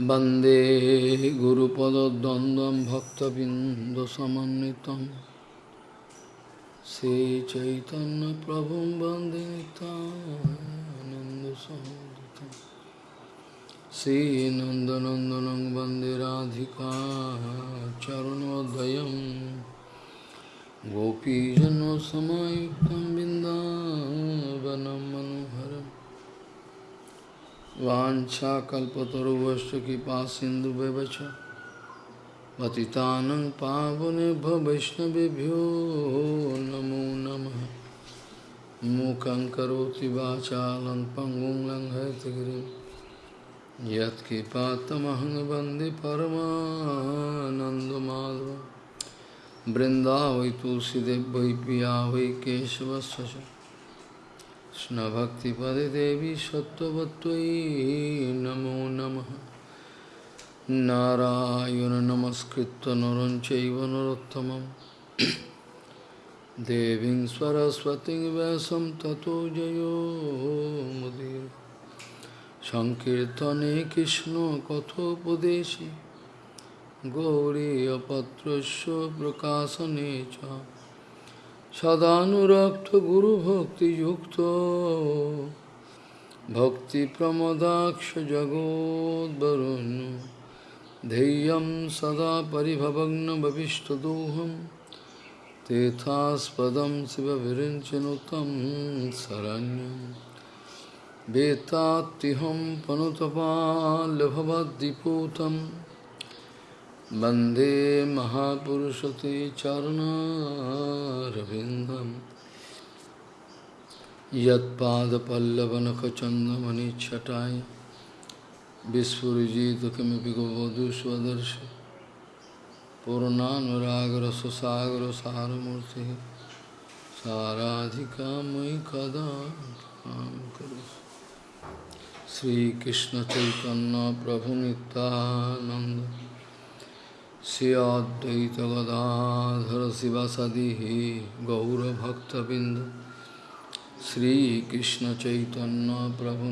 वन्दे गुरुपदद्वन्द्वं भक्तबिन्दुसमन्वितं। श्रीचैतन्यप्रभुं वन्दे नितानन्दसहोदितं श्रीनन्दनन्दनं वन्दे राधिका चरणोदयं। गोपीजनसमायुक्तं बिन्दावनं मनोहरम् वाञ्छाकल्पतरुवश्च कृपा सिन्धुव्यवच पतितानं पावनेभ्यो वैष्णवेभ्यो नमो नमः। मूकं करोति वाचालं पङ्गुं लङ्घयतगिरिं। यत्कृपातमहं वंदे परमानन्दमाधवं तुलसीदेव वै पिया वै केशवस्य च कृष्णभक्तिपदे देवी सत्त्ववत्त्वयि नमो नमः नारायण नमस्कृत्य नरं चैव नरोत्तमं देवीं सरस्वतीं व्यासं ततो जयो मुदीर सङ्कीर्तने कृष्णकथोपदेशे गौरीयपत्रस्य प्रकाशने च छदात्रगुभक्ति भक्ति प्रमदाक्ष भक्तिप्रमदाक्षजगोद्वरुन् धैर्यं सदा परिभवग्नभविष्टदोहं शिव शिवविरिञ्चनुतं शरण्यं। वेत्तात्तिहं पनुतपाल्भवद्दिपूतम् वंदे महापुरुषते चरणारविन्दं यत्पादपल्लवनखचन्दमनिच्छटाय विस्फुरिजित किमपि गोवधू स्वदर्शि पूर्णानुरागरससागरसारमूर्तिः साराधिका मयि कदा करोतु श्रीकृष्णचैतन्यप्रभुनितानन्द श्रियाद्वैतगदाधर शिवसदी गौरभक्तबिंद श्रीकृष्ण चैतन्य प्रभु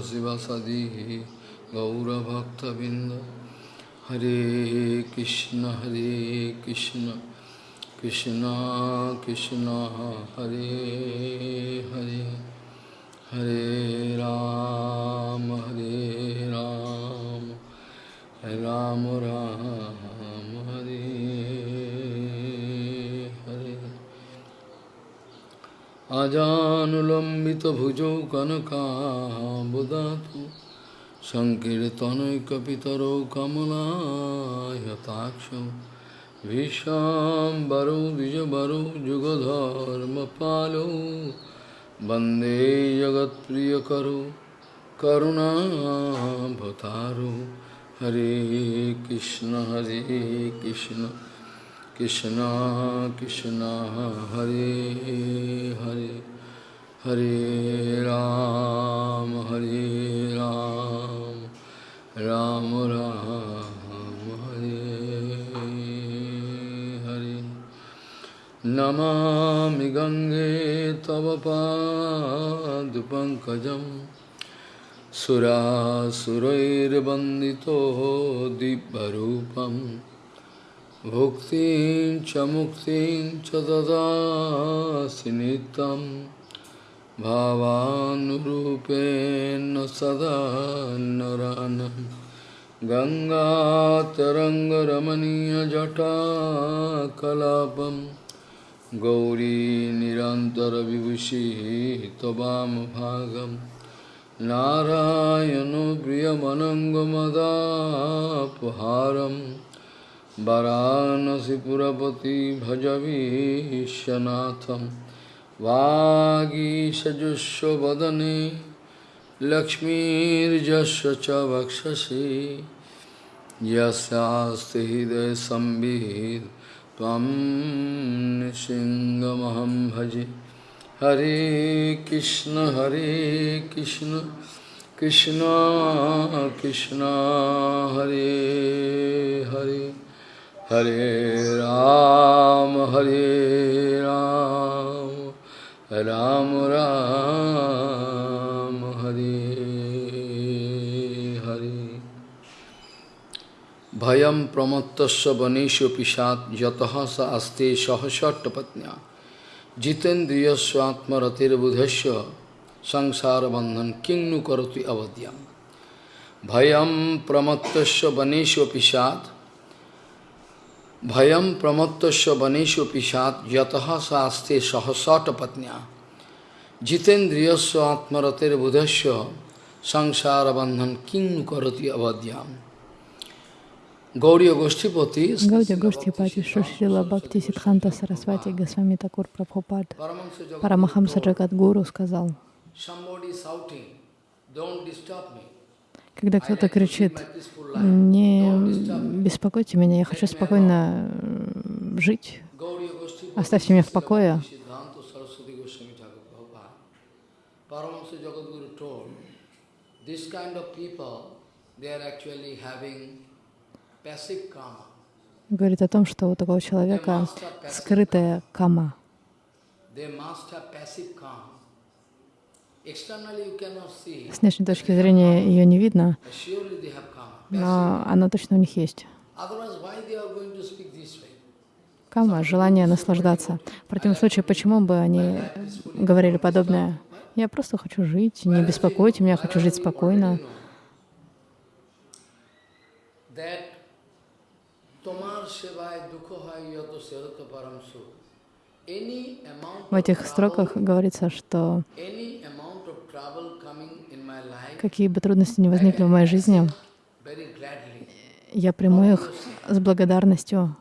शिव सदी शिवसदी गौरभक्तबिंद हरे कृष्ण हरे कृष्ण कृष्ण कृष्ण, हरे हरे। हरे राम हरे राम राम राम हरे हरे अजानुलम्बितभुजौ कनकाम्बुदातु सङ्कीर्तनैकपितरौ कमलायताक्षौ विशाम्बरौ द्विजबरौ जुगधर्मपालौ वंदे जगत प्रिय वंदे करुणा करुणाभतारो हरे कृष्ण हरे कृष्ण कृष्ण कृष्ण, हरे हरे हरे राम हरे राम राम राम, हरे नमामि गङ्गे तव पादपङ्कजं सुरासुरैर्वन्दितो दिव्यरूपं भुक्तिं च मुक्तिं च ददासि नित्यं भावानुरूपेण सदा नरानं गङ्गातरङ्गरमणीयजटाकलापम् गौरी निरन्तरविभूषिः त्ववामभागं नारायणो प्रियमनङ्गमदापहारं। वरानसिपुरपति भजवीशनाथं वागीषजुष्वदने लक्ष्मीर्जस्य च वक्षसि यस्यास्ति हृदयसंवित् त्वं नृसिंहमहं भजे। हरे कृष्ण हरे कृष्ण कृष्ण कृष्ण, हरे हरे। हरे राम हरे राम राम राम। ভয়ম প্রমত্তস্য বনেশ পিসাত যত স আস্তে সহসট্টপত্ন্যা জিতেন্দ্রিয়স্বাত্মরতির্বুধস্য সংসার বন্ধন কিংনু করতি অবদ্যাম। ভয়ম প্রমত্তস্য বনেশ পিসাত ভয়ম প্রমত্তস্য বনেশ পিসাত যত স আস্তে সহসটপত্ন্যা জিতেন্দ্রিয়স্ব আত্মরতের বুধস্য সংসার বন্ধন কিং করতি অবদ্যাম। Гаудия Гоштипати, Шушрила Бхакти Сидханта Сарасвати Госвами Такур Прабхупад, Парамахамса Джагадгуру сказал, когда кто-то кричит, не беспокойте меня, я хочу спокойно жить, оставьте меня в покое. This kind of people, they are actually having говорит о том, что у такого человека скрытая кама. С внешней точки зрения ее не видно, но она точно у них есть. Кама — желание наслаждаться. В противном случае, почему бы они говорили подобное? Я просто хочу жить, не беспокойте меня, хочу жить спокойно. В этих строках говорится, что какие бы трудности ни возникли в моей жизни, я приму их с благодарностью.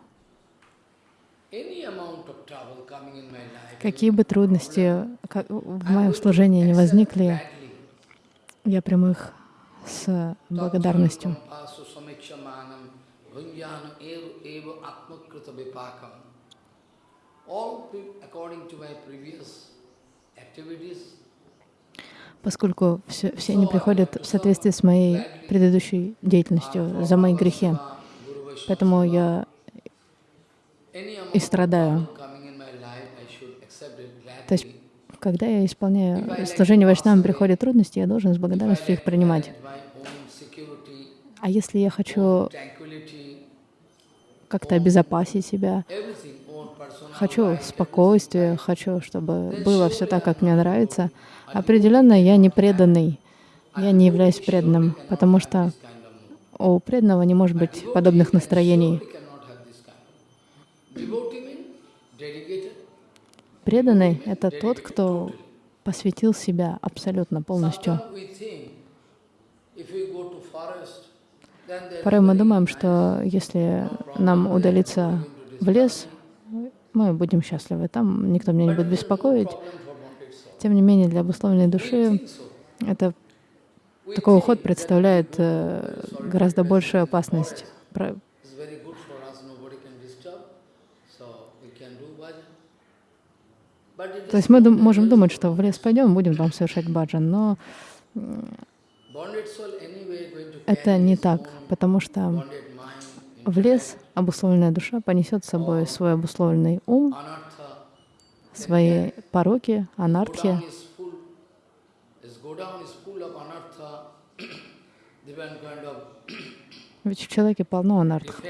Какие бы трудности в моем служении не возникли, я приму их с благодарностью. Bhunjana eva atmakrita vipakam. All according to my previous activities, поскольку все, все они приходят в соответствии с моей предыдущей деятельностью, за мои грехи. Поэтому я и страдаю. То есть, когда я исполняю служение Вайшнавам, приходят трудности, я должен с благодарностью их принимать. А если я хочу как-то обезопасить себя. Хочу спокойствия, хочу, чтобы было все так, как мне нравится. Определенно я не преданный, я не являюсь преданным, потому что у преданного не может быть подобных настроений. Преданный — это тот, кто посвятил себя абсолютно полностью. Порой мы думаем, что если нам удалиться в лес, мы будем счастливы, там никто меня не будет беспокоить. Тем не менее, для обусловленной души это такой уход представляет э, гораздо большую опасность. То есть мы можем думать, что в лес пойдем, будем там совершать баджан, но это не так, потому что в лес обусловленная душа понесет с собой свой обусловленный ум, свои пороки, анартхи. Ведь в человеке полно анартх,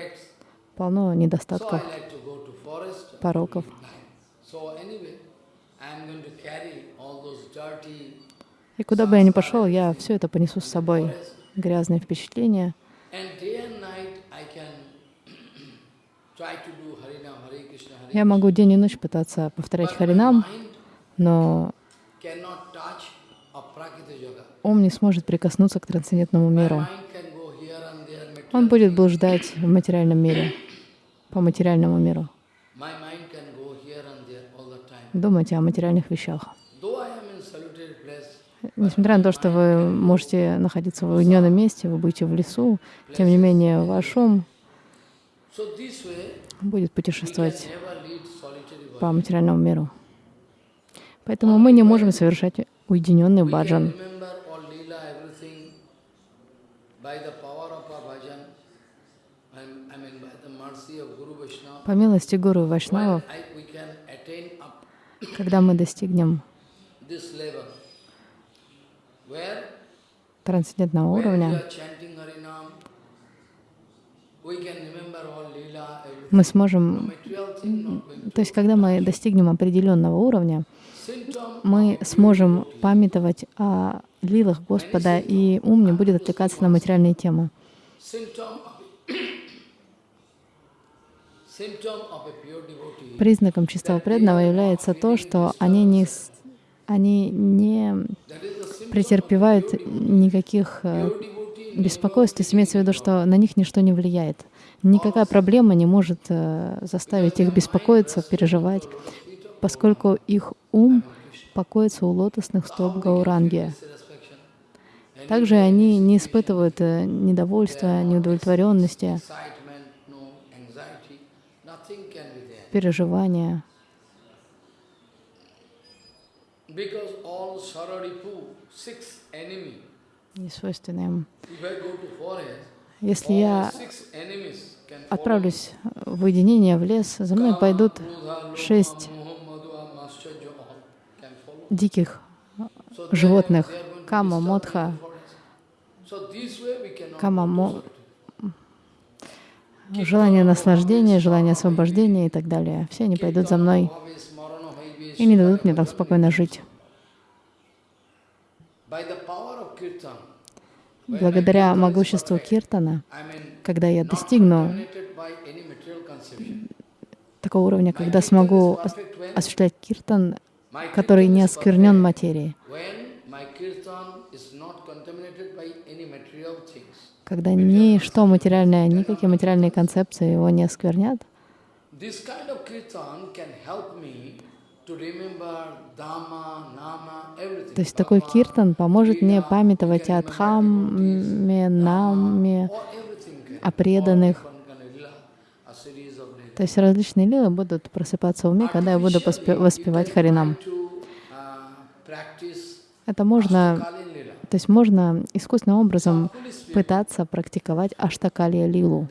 полно недостатков, пороков. И куда бы я ни пошел, я все это понесу с собой грязные впечатления. Я могу день и ночь пытаться повторять Харинам, но ум не сможет прикоснуться к трансцендентному миру. Он будет блуждать в материальном мире, по материальному миру. Думать о материальных вещах. Несмотря на то, что вы можете находиться в уединенном месте, вы будете в лесу, тем не менее ваш ум будет путешествовать по материальному миру. Поэтому мы не можем совершать уединенный баджан. По милости Гуру Вайшнавов, когда мы достигнем трансцендентного уровня, мы сможем, то есть когда мы достигнем определенного уровня, мы сможем памятовать о лилах Господа, и ум не будет отвлекаться на материальные темы. Признаком чистого преданного является то, что они не, они не претерпевают никаких э, беспокойств. То есть имеется в виду, что на них ничто не влияет. Никакая проблема не может э, заставить их беспокоиться, переживать, поскольку их ум покоится у лотосных стоп Гауранги. Также они не испытывают э, недовольства, неудовлетворенности, переживания. because all sararipu six enemy не свойственны им. Если я отправлюсь в уединение, в лес, за мной пойдут шесть диких животных. Кама, Модха, Кама, Мо- желание наслаждения, желание освобождения и так далее. Все они пойдут за мной и не дадут мне там спокойно жить. Благодаря могуществу Киртана, когда я достигну такого уровня, когда смогу ос- осуществлять Киртан, который не осквернен материей, когда ничто материальное, никакие материальные концепции его не осквернят, то есть такой киртан поможет мне памятовать о Дхамме, can. о преданных. То есть различные лилы будут просыпаться в уме, когда я буду воспевать Харинам. uh, Это можно, то есть можно искусственным образом пытаться практиковать Аштакалия Лилу.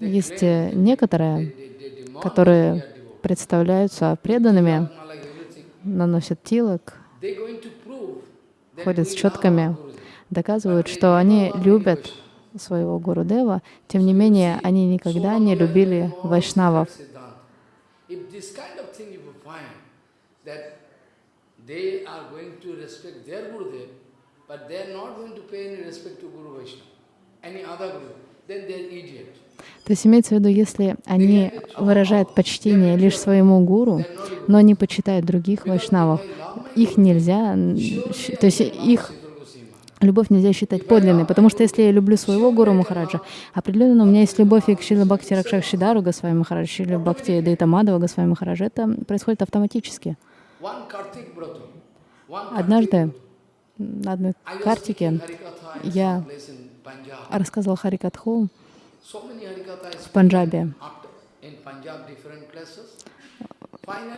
Есть э, некоторые, которые представляются преданными, наносят тилок, ходят с четками, доказывают, что они любят своего Гурудева, тем не менее они никогда не любили вайшнавов. But they are not going to pay any respect to Guru Vaishnava, any other Guru, then they are idiot. То есть имеется в виду, если они выражают почтение лишь своему гуру, но не почитают других вайшнавов, их нельзя, то есть их любовь нельзя считать подлинной, потому что если я люблю своего гуру Махараджа, определенно у меня есть любовь и к Шила Бхакти Ракшакшидару Госвами Махарадж, Шила Бхакти Дайтамадова Госвами Махараджа, это происходит автоматически. Однажды на одной картике я рассказывал Харикатху В Панджабе,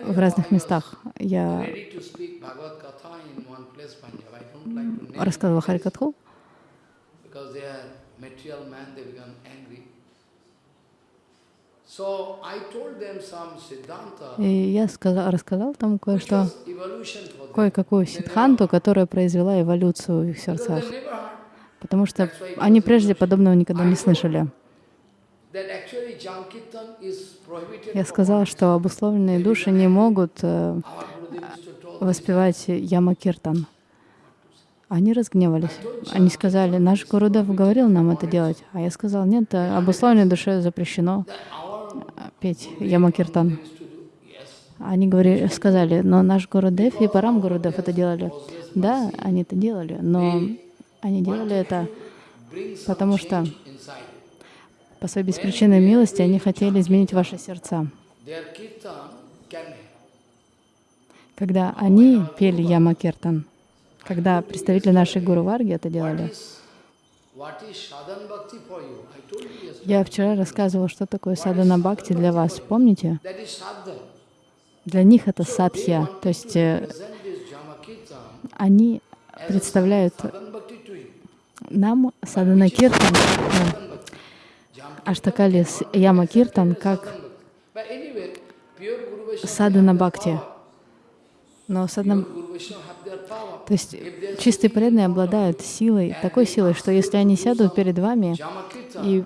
в разных местах. Я рассказывала Харикатху, и я сказал, рассказал там кое-что, кое-какую сидханту, которая произвела эволюцию в их сердцах, потому что они прежде подобного никогда не слышали. that actually Jankirtan is prohibited Я monks. что обусловленные души не могут э, воспевать Ямакиртан. Они разгневались. Они сказали, наш Гурудев говорил нам это делать. А я сказал, нет, э, обусловленной душе запрещено э, петь Ямакиртан. Они говорили, сказали, но наш Гурудев и Парам Гурудев это делали. Да, они это делали, но они делали это, потому что. По своей беспричинной милости они хотели изменить ваши сердца. Когда они пели Ямакиртан, когда представители нашей Гуру Варги это делали, я вчера рассказывала, что такое садана бхакти для вас. Помните? Для них это садхья, то есть э, они представляют нам садана киртан, э, аштакали с яма киртан, как садана бхакти. Но have То есть чистые преданные обладают силой, такой силой, что если они сядут перед вами и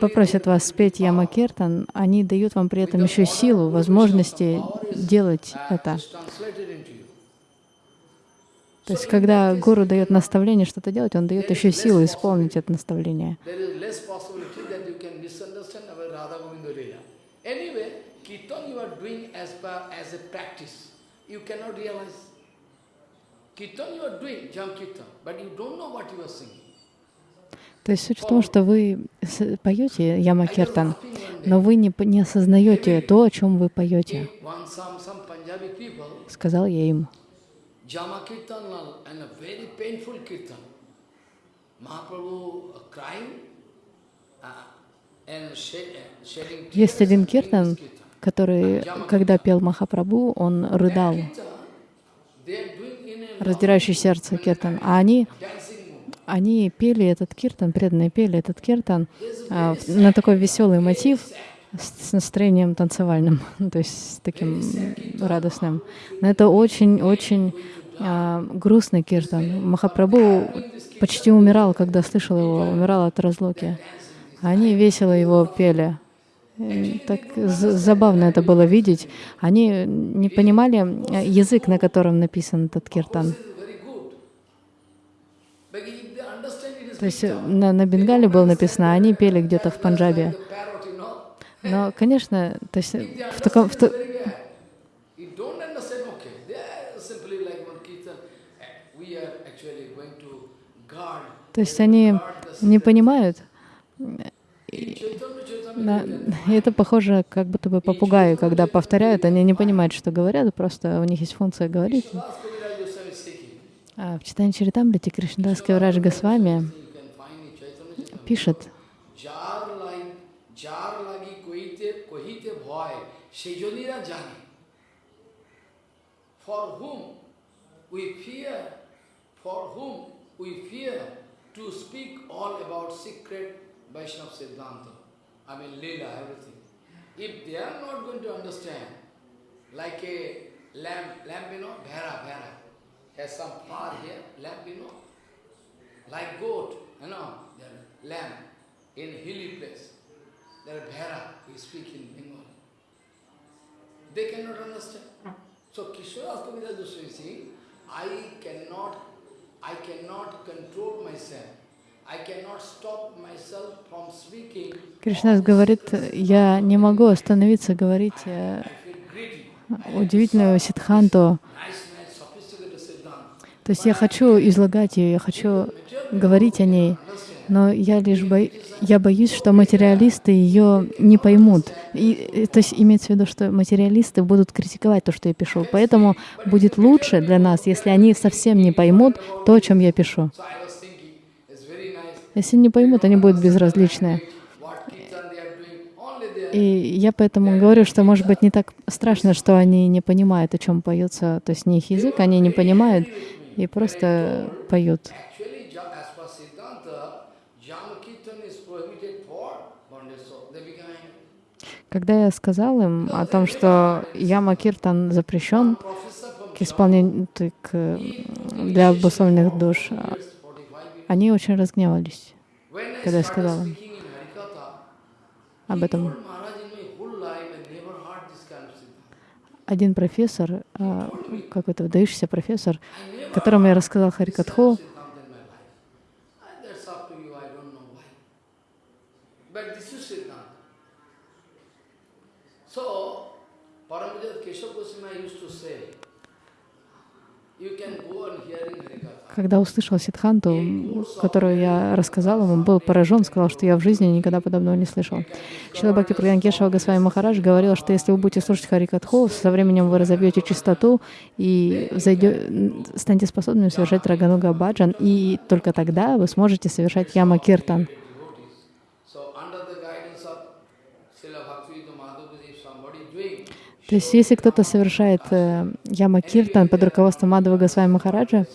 попросят вас спеть Ямакиртан, они дают вам при этом еще силу, возможности делать это. То есть, когда гуру дает наставление что-то делать, он дает еще силу исполнить это наставление. То есть суть в том, что вы поете Ямакиртан, но вы не, не осознаете то, о чем вы поете. Сказал я им. Kirtan a Kirtan. Crying and shedding Есть один киртан, который, когда пел Махапрабху, он рыдал, раздирающий сердце киртан. А они, они пели этот киртан, преданные пели этот киртан а, на такой веселый мотив, с настроением танцевальным, то есть с таким радостным. Но это очень-очень а, грустный киртан. Махапрабху почти умирал, когда слышал его, умирал от разлуки. Они весело его пели. Так забавно это было видеть. Они не понимали э, язык, на котором написан этот киртан. То есть э, на, на Бенгале было написано, они пели где-то в Панджабе. Но, конечно, то есть в таком... В, То есть они не понимают. Да, это похоже, как будто бы попугаи, когда повторяют, они не понимают, что говорят, просто у них есть функция говорить. А в читании Чаритамрити Кришнадас Каврадж Госвами пишет, for whom to speak all about secret Vaishnava Siddhanta. I mean, Leela, everything. If they are not going to understand, like a lamp, lamp, you know, Bhera, Bhera, has some flower here, lamp, you know, like goat, you know, lamp in hilly place. There Bhera, we speak in Bengali. They cannot understand. So Kishore Kaviraj Goswami is saying, I cannot I cannot control myself. Кришнас говорит, я не могу остановиться говорить э, удивительную сидханту. То есть я хочу излагать ее, я хочу говорить о ней, но я лишь бо... я боюсь, что материалисты ее не поймут. И, то есть имеется в виду, что материалисты будут критиковать то, что я пишу. Поэтому будет лучше для нас, если они совсем не поймут то, о чем я пишу. Если не поймут, они будут безразличны. И я поэтому говорю, что, может быть, не так страшно, что они не понимают, о чем поется, то есть не их язык, они не понимают и просто поют. Когда я сказал им о том, что Яма Киртан запрещен к исполнению к, для обусловленных душ, они очень разгневались, когда я сказал им об этом. Один профессор, а, какой-то выдающийся профессор, которому я рассказал Харикатху, Когда услышал Сидханту, которую я рассказал ему, был поражен, сказал, что я в жизни никогда подобного не слышал. Шила Бхакти Праганкешева Госвами Махарадж говорил, что если вы будете слушать Харикатху, со временем вы разобьете чистоту и зайдете, станете способными совершать Рагануга Баджан, и только тогда вы сможете совершать Яма Киртан. То есть, если кто-то совершает э, яма киртан под руководством Мадхава Госвами Махараджа,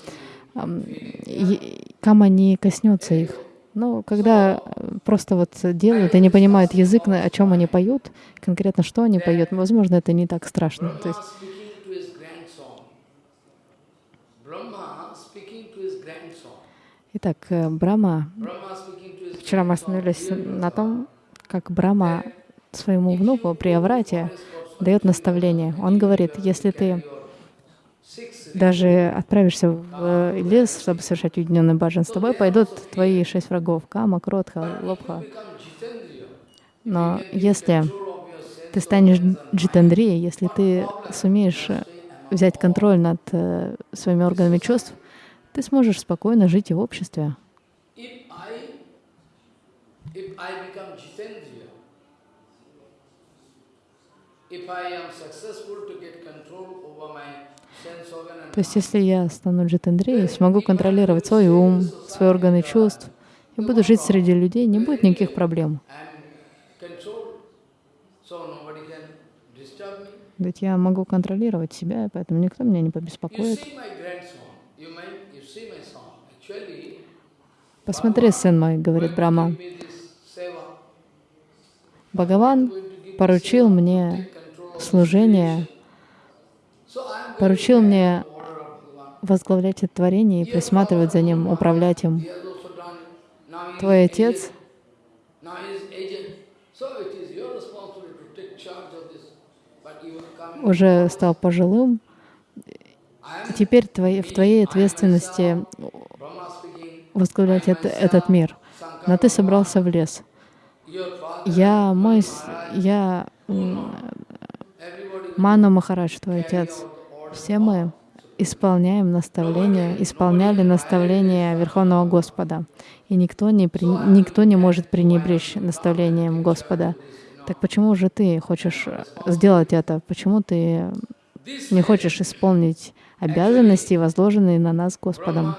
кама не коснется их. Но когда э, просто вот делают и не понимают язык, о чем они поют, конкретно что они поют, возможно, это не так страшно. То есть. Итак, э, his вчера мы остановились "Dear на том, как Брахма своему внуку при Аврате дает наставление. Он говорит, если ты даже отправишься в лес, чтобы совершать уединенный баджан, с тобой пойдут твои шесть врагов, Кама, Кротха, Лобха. Но если ты станешь джитандрией, если ты сумеешь взять контроль над э, своими органами чувств, ты сможешь спокойно жить и в обществе. If I, if I become Jitendriya, if I am successful to get control over my sense organ and То есть, если я стану джитандрией, смогу контролировать свой ум, свои органы чувств, и буду жить среди людей, не будет никаких проблем. Ведь я могу контролировать себя, поэтому никто меня не побеспокоит. Посмотри, сын мой, говорит seva, Бхагаван поручил мне. Going поручил мне возглавлять это творение и присматривать за ним, управлять им. Твой отец уже стал пожилым, теперь твои- в твоей ответственности возглавлять это- этот мир. Но ты собрался в лес. Я мой, я Ману Махарадж, твой отец. Все мы исполняем наставления, исполняли наставления Верховного Господа. И никто не, при- никто не может пренебречь наставлением Господа. Так почему же ты хочешь э, сделать это? Почему ты не хочешь исполнить обязанности, возложенные на нас Господом?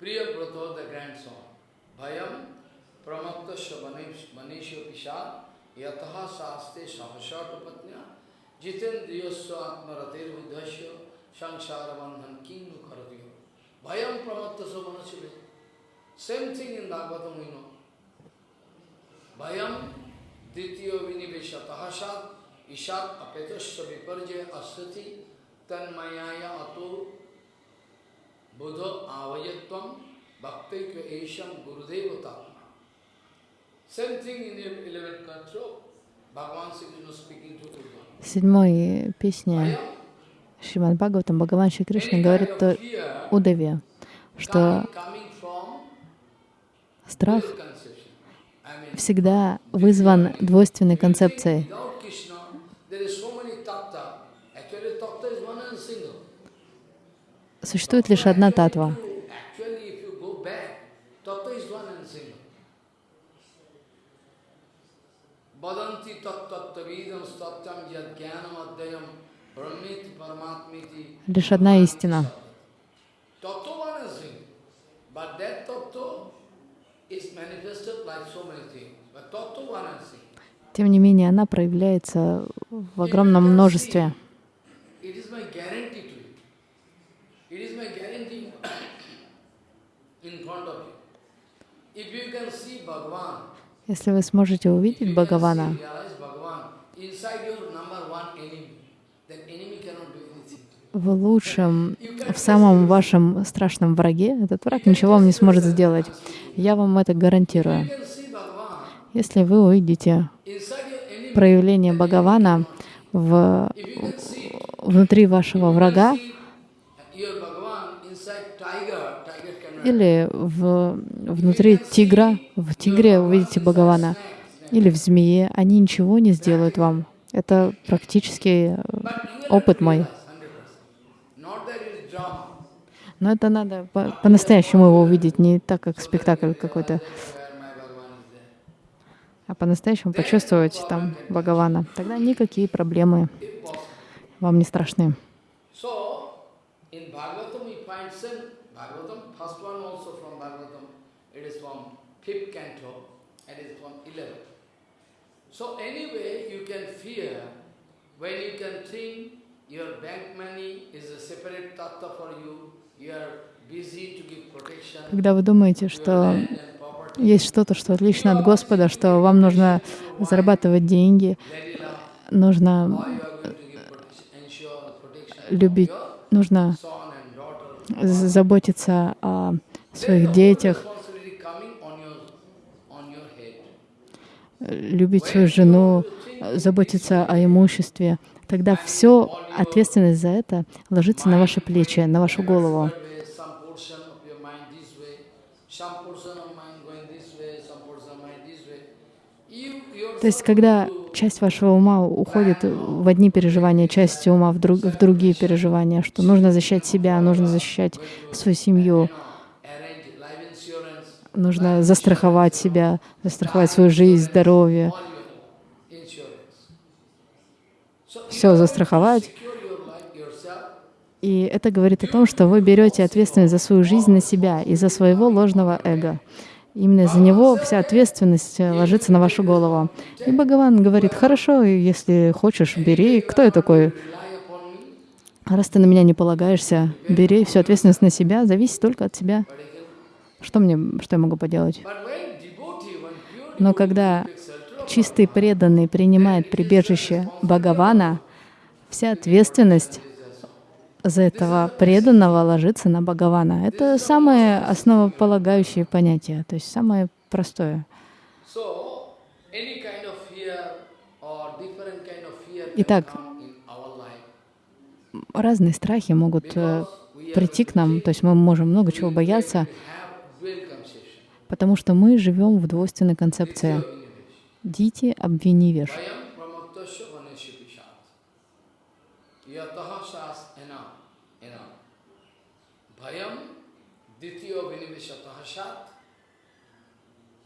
Priya, Brato, the grandson. Bhayam pramattasya manisha pisha yataha saste sahasata patnya jitendriyasya atmaratir vidhasya samsara bandhan kinu karadiyo. Bhayam pramattasya manisha Same thing in know. Bhayam ditya viniveshataha sat ishat apetasya viparjaya asati tanmayaya ato buddha avayatvam bhaktaikya esham gurudeva tatma. Same В седьмой песне Bhayam, Шримад Бхагаватам Бхагаван Шри Кришна говорит fear Удаве, что страх всегда вызван двойственной концепцией. Существует лишь одна татва. Actually, if you go back, tattva is one and single. Vadanti tattvavidam satyam yad jnanam adhyayam brahmiti paramatmiti. Лишь одна истина. Tattva one and single. But that tattva is manifested like so many things. But tattva one and single. Тем не менее, она проявляется в огромном множестве. It is my guarantee to you. It is my guarantee in front of you. If you can see Bhagavan, Если вы сможете if увидеть you can Бхагавана, see, realize Bhagavan inside your number one enemy, then enemy cannot do anything. В лучшем, в самом вашем страшном враге, этот враг ничего вам не сможет сделать. Я вам это гарантирую. Если вы увидите проявление Бхагавана в, внутри вашего врага или в, внутри тигра, в тигре увидите Бхагавана, или в змее, они ничего не сделают вам. Это практически э, опыт мой. realize 100%. Not that it is drama. Но это надо по- по-настоящему его увидеть, не так, как спектакль какой-то, а по-настоящему почувствовать там Бхагавана. Тогда никакие проблемы вам не страшны. So, in Bhagavatam we find same Bhagavatam, first one also from Bhagavatam, it is from fifth canto, and it is from 11. So anyway, you can fear when you can think your bank money is a separate tattva for you, you are Когда вы думаете, что есть что-то, что отлично от Господа, что вам нужно зарабатывать деньги, нужно любить, нужно заботиться о своих детях, э, любить свою жену, э, заботиться о имуществе, тогда все ответственность за это ложится на ваши плечи, на вашу голову. То есть, когда часть вашего ума уходит в одни переживания, часть ума в, друг, в другие переживания, что нужно защищать себя, нужно защищать свою семью, нужно застраховать себя, застраховать свою жизнь, здоровье, all your insurance. So you все застраховать. И это говорит о том, что вы берете ответственность за свою жизнь на себя и за своего ложного эго. Именно из-за него вся ответственность э, ложится на вашу голову. И Бхагаван говорит, хорошо, если хочешь, бери. Кто я такой? Раз ты на меня не полагаешься, бери всю ответственность на себя, зависит только от тебя. Что мне, что я могу поделать? Но когда чистый преданный принимает прибежище Бхагавана, вся ответственность за этого преданного ложится на Бхагавана. Это самое основополагающее понятие, то есть самое простое. Итак, разные страхи могут э, прийти к нам, то есть мы можем много чего бояться, потому что мы живем в двойственной концепции. Дити ena.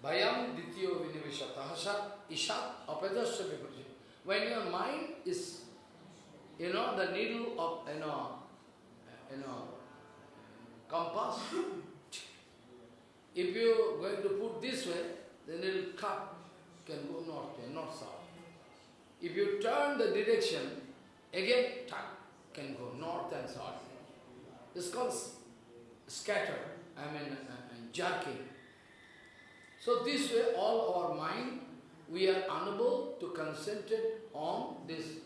Bhayam dityo vinivishataha shat. Ishat apadasya vipaja. When your mind is, you know, the needle of, you know, you know, compass, if you going to put this way, then it will cut, can go north not south. If you turn the direction, again, tuck, can go north and south. It's called scatter, I mean, uh, uh, jerking. So this way, all our mind, we are unable to concentrate on this.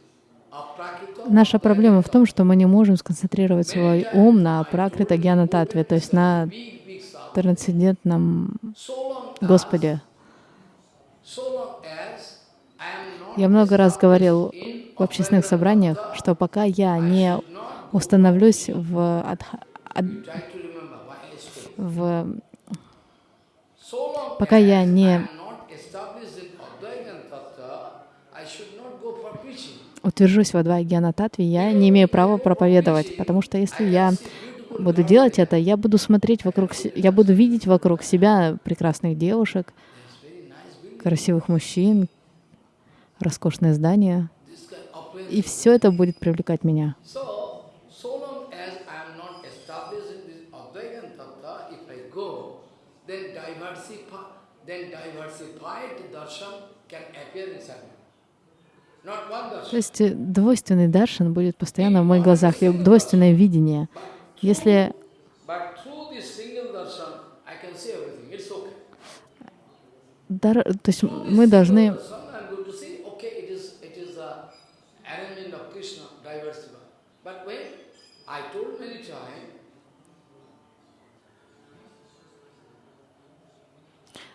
Наша проблема в том, что мы не можем сконцентрировать свой ум на пракрита гьяна татве, то есть на трансцендентном Господе. so long as I am not Я много раз говорил в общественных собраниях, что пока я не установлюсь в, адха- ад- в пока я не утвержусь в Адвайгьяна Татве, я не имею права проповедовать, потому что если я буду делать это, я буду смотреть вокруг, я буду видеть вокруг себя прекрасных девушек, красивых мужчин, of place. и все это будет привлекать меня. То есть э, двойственный даршан будет постоянно в моих глазах, и двойственное видение. Если But through this single darshan, I can see everything. It's okay. дар, то есть мы должны Darshan, I'm going to see, okay, it is it is a arrangement of Krishna, diversified. But when I told many times,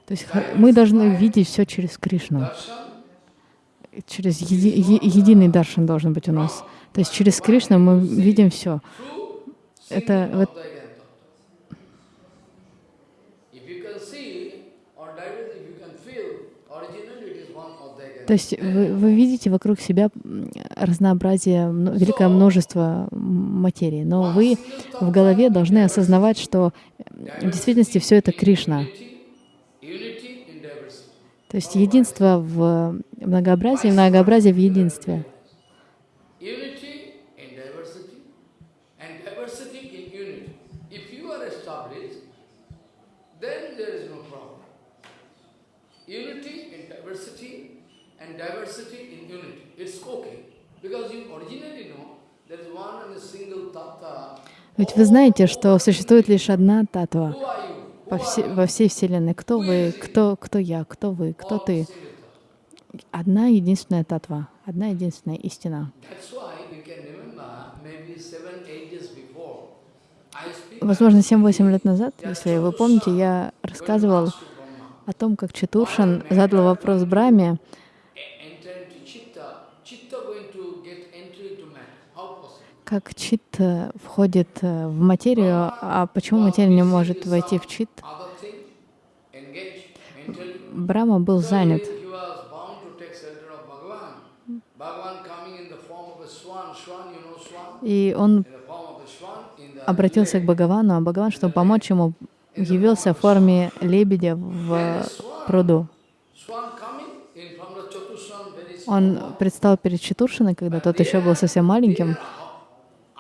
То есть мы должны видеть все через Кришну, через еди- е- единый даршан должен быть у нас. То есть через Кришну мы видим все. Это вот Advaita Tattva. If you can see or direct, if you can feel, originally it is one Advaita То есть вы, вы видите вокруг себя разнообразие, великое множество материи, но вы в голове должны осознавать, что в действительности все это Кришна. То есть единство в многообразии, многообразие в единстве. Unity in diversity and diversity in unity. If you are established, then there is no problem. Unity in diversity and diversity in unity. It's okay. Because you originally know there is one and a single tattva. Ведь вы знаете, что существует лишь одна татва по все- во всей Вселенной. Кто вы, кто, кто я, кто вы, кто ты. Одна единственная татва, одна единственная истина. Возможно, 7-8 лет назад, если вы помните, я рассказывал о том, как Чатуршан задал вопрос Браме, как чит э, входит э, в материю, а почему материя не может войти в чит. Брама был занят. И он обратился к Бхагавану, а Бхагаван, чтобы помочь ему, явился в форме лебедя в пруду. Он предстал перед Чатуршиной, когда тот еще был совсем маленьким.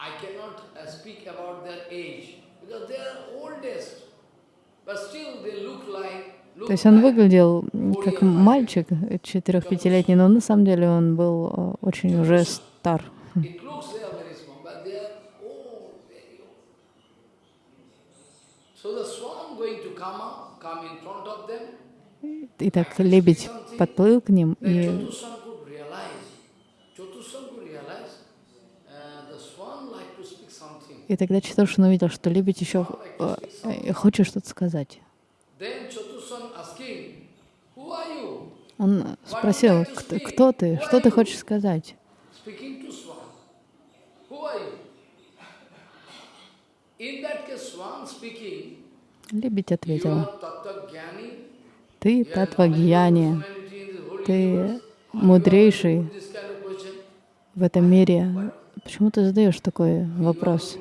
I cannot uh, speak about their age because they are oldest, but still they look like look То есть он выглядел как мальчик четырех-пятилетний, но на самом деле он был э, очень уже стар. Итак, лебедь подплыл к ним, и uh. И тогда Чатуршин увидел, что лебедь еще э, э, хочет что-то сказать. Then Chatushan asking, who are you? Он спросил, кто, ты, что ты хочешь сказать? Лебедь ответила, ты Татвагьяни, ты мудрейший в этом мире. Почему ты задаешь такой вопрос?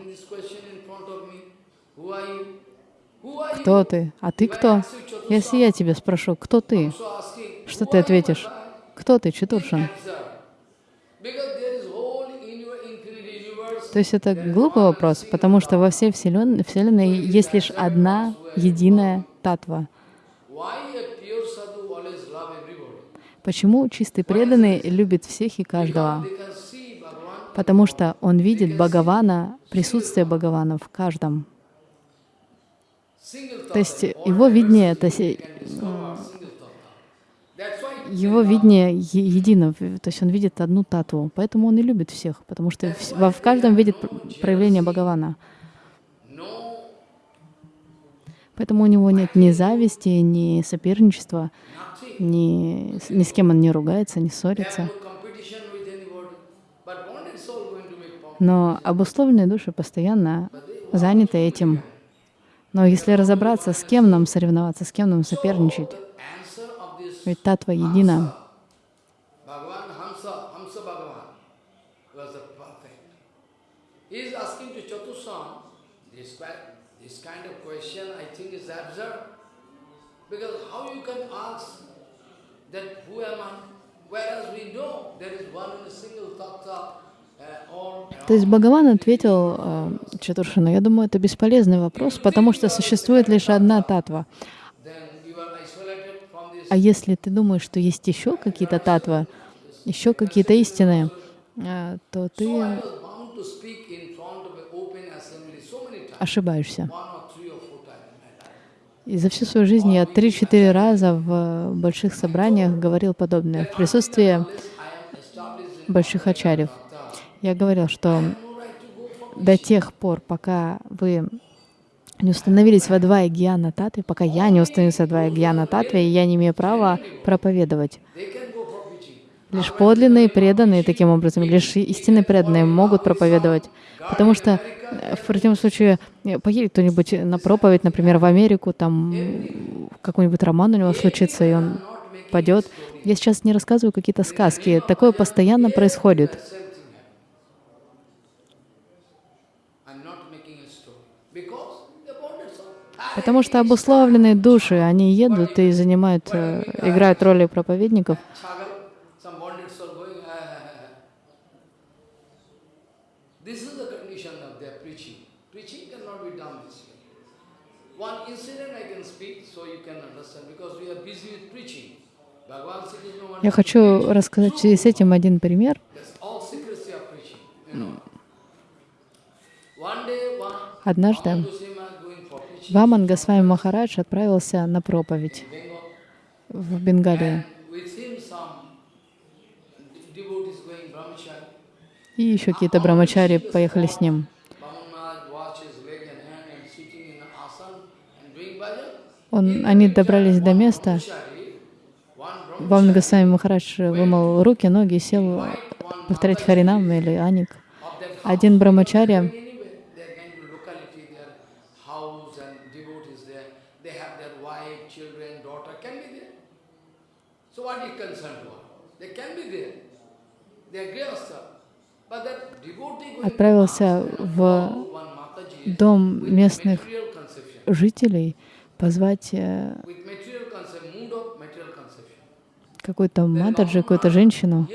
Кто ты? А ты кто? Если я тебя спрошу, кто ты? Что ты ответишь? Кто ты, universe. То есть это глупый вопрос, потому что во всей Вселен- Вселенной есть лишь одна единая татва. Почему чистый преданный любит всех и каждого? Потому что он видит Бхагавана, присутствие Бхагавана в каждом. То есть его видение, то есть single thought. That's why его видение едино, то есть он видит одну татву, поэтому он и любит всех, потому что во- в каждом видит пр- проявление Бхагавана. Поэтому у него нет ни зависти, ни соперничества, ни, ни с кем он не ругается, не ссорится. Но обусловленные души постоянно заняты этим. Но если разобраться, с кем нам соревноваться, с кем нам соперничать, The answer of this ведь татва едина. Because how you can ask that who am I? Whereas we know there is one a single tattva, uh, То есть Бхагаван ответил э, Чатуршину, я думаю, это бесполезный вопрос, потому что существует лишь одна татва. then you are isolated from this А если ты думаешь, что есть еще какие-то татвы, еще какие-то истины, э, то ты ошибаешься. И за всю свою жизнь я три-четыре раза в больших собраниях говорил подобное, в присутствии больших ачарьев. Я говорил, что до тех пор, пока вы не установились во два гьяна татве, пока я не установился во два гьяна татве, я не имею права проповедовать. Лишь подлинные преданные таким образом, лишь истинные преданные могут проповедовать. Потому что э, в противном случае э, поедет кто-нибудь на проповедь, например, в Америку, там какой-нибудь роман у него случится, и он падет. Я сейчас не рассказываю какие-то сказки. Такое постоянно происходит. Same thing happened. I'm not making a story. Because the bonded soul. Потому что обусловленные души, они едут и занимают, э, играют роли проповедников. "Ah." One incident I can speak so you can understand because we are busy with preaching. Я хочу рассказать в связи с этим один пример. Однажды Goswami going for preaching Ваман Госвами Махарадж отправился на проповедь в brahmachari. И еще какие-то брамачари поехали с ним. Он, они добрались до места. Бамна Госвами Махарадж вымыл руки, ноги, сел повторять Харинам или Аник. Один брамачарья отправился в дом местных жителей позвать э, какую-то матаджи, какую-то женщину.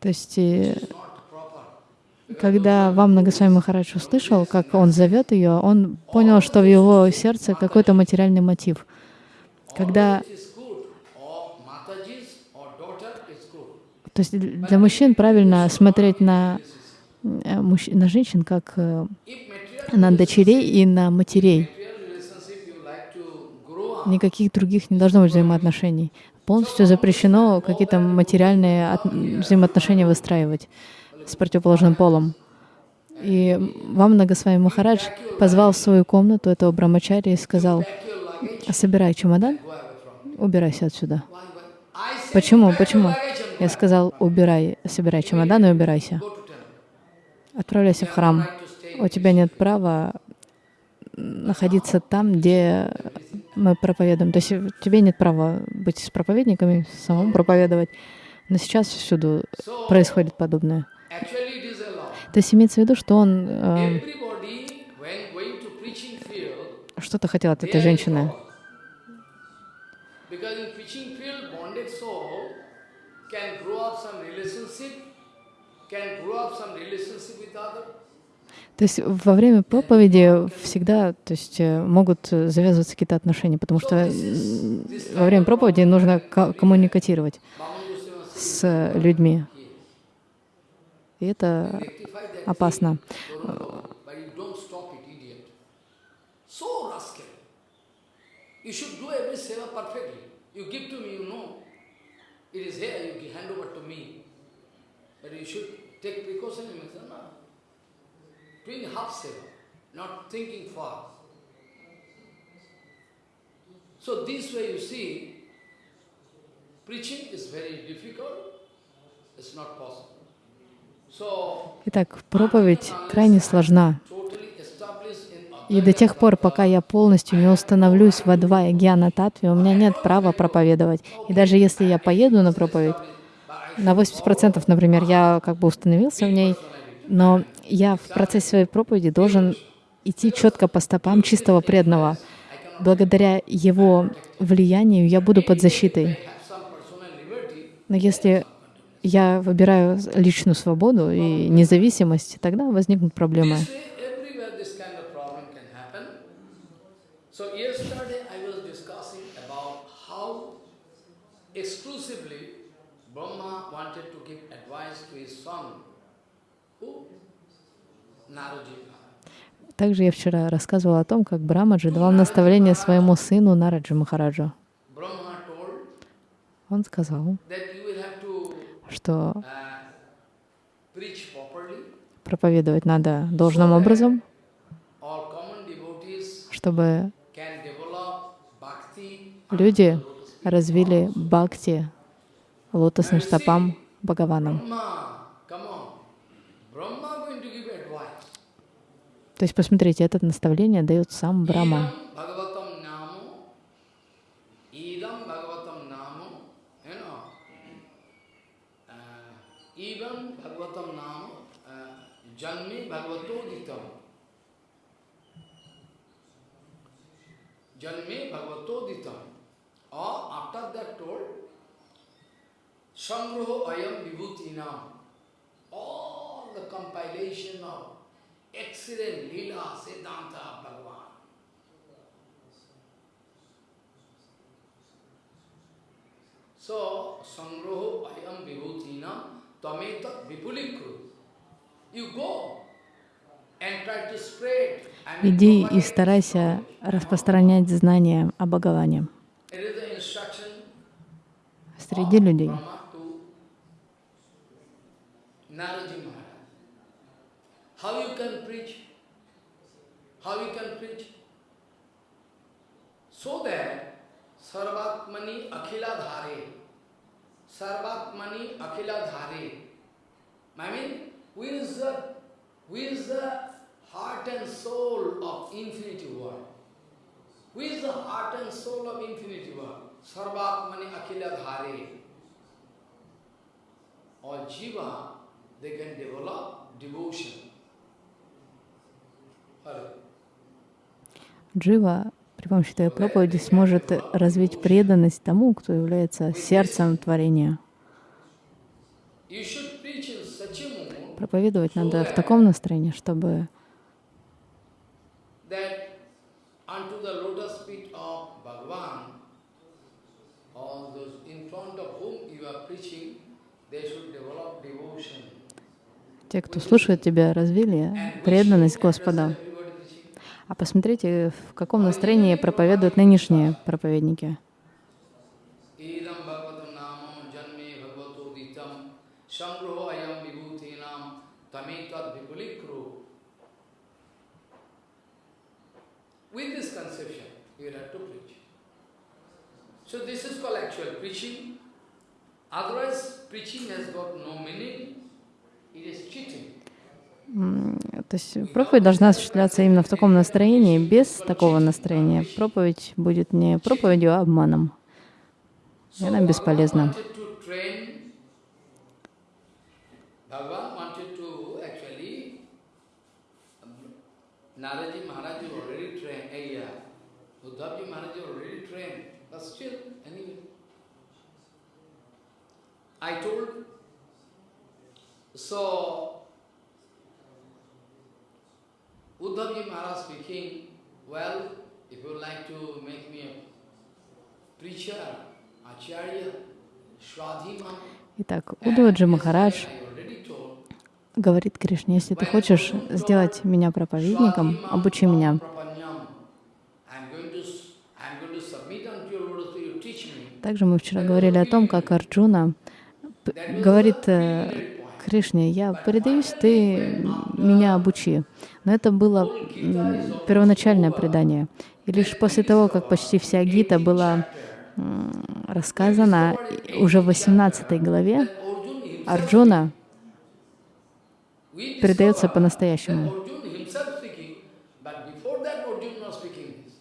То есть, э, когда вам Нагасвами Махарадж услышал, как он зовет ее, он понял, что в его сердце какой-то материальный мотив. Когда То есть для мужчин правильно смотреть на, э, на женщин как э, на дочерей и на матерей. Никаких других не должно быть взаимоотношений. Полностью запрещено какие-то материальные от... взаимоотношения выстраивать с противоположным полом. И вам Нагасвами Махарадж позвал в свою комнату этого брамачари и сказал, собирай чемодан, убирайся отсюда. Почему? Почему? Я сказал, убирай, собирай чемодан и убирайся. Отправляйся в храм. У тебя нет права находиться там, где мы проповедуем. То есть тебе нет права быть с проповедниками, самому проповедовать. Но сейчас всюду происходит подобное. То есть имеется в виду, что он э, что-то хотел от этой женщины. То есть во время проповеди всегда то есть, э, могут завязываться какие-то отношения, потому что во время проповеди нужно коммуникатировать с людьми. И это опасно. Doing half seva, not thinking far. So this way you see, preaching is very difficult, it's not possible. Итак, проповедь крайне сложна. И до тех пор, пока я полностью не установлюсь в Адвая Гьяна Татве, у меня нет права проповедовать. И даже если я поеду на проповедь, на 80%, например, я как бы установился в ней, но я в процессе своей проповеди должен идти четко по стопам чистого преданного. Благодаря его влиянию я буду под защитой. Но если я выбираю личную свободу и независимость, тогда возникнут проблемы. Также я вчера рассказывала о том, как Брамаджи давал наставление своему сыну Нараджи Махараджу. Он сказал, что проповедовать надо должным образом, чтобы люди развили бхакти лотосным стопам Бхагаванам. То есть, посмотрите, это наставление дает сам Брахма. Janme Bhagavato Ditam. Or after that told, Sangroho Ayam Vibhutinam. All the compilation of excellent Leela Siddhanta Bhagavan. So, Sangroho Ayam Vibhutinam Tameta Vipulikru. You go Иди и старайся распространять знания о Бхагаване. среди людей. Sarvatmani Akhila Dhare, Sarvatmani Akhila Dhare. I mean, who is the, who is the heart and soul of infinity world? Who is the heart and soul of infinity world? Sarvatmani Akhila Dhare. All jiva, they can develop devotion. Джива при помощи твоей проповеди сможет развить преданность тому, кто является сердцем творения. Проповедовать надо в таком настроении, чтобы that unto the lotus feet of Bhagavan, all those in front of whom you are preaching, they should develop devotion. те, кто слушает тебя, развили преданность Господа. А посмотрите, в каком настроении проповедуют нынешние проповедники. So this is called actual preaching. Otherwise, preaching has got no meaning. It is cheating. То есть проповедь должна осуществляться именно в таком настроении. Без такого настроения проповедь будет не проповедью, а обманом. И она бесполезна. um, Naraji Maharaj is already trained, eh, yeah, Uddhavji Maharaj is already trained, but still, anyway. I told, so, Uddhavji Maharaj speaking, well, if you like to make me a preacher, Acharya, Shradhima, Итак, Удаваджи Махарадж говорит Кришне, если ты хочешь сделать меня проповедником, обучи меня. I'm going to, s- I'm going to submit unto your lotus feet, you teach me. Также мы вчера говорили о том, как Арджуна говорит э, Кришне, я предаюсь, ты меня обучи. Но это было первоначальное предание. И лишь после того, как почти вся Гита была рассказана, уже в 18 главе Арджуна предается по-настоящему. Arjun himself speaking, but before that Arjun not speaking this.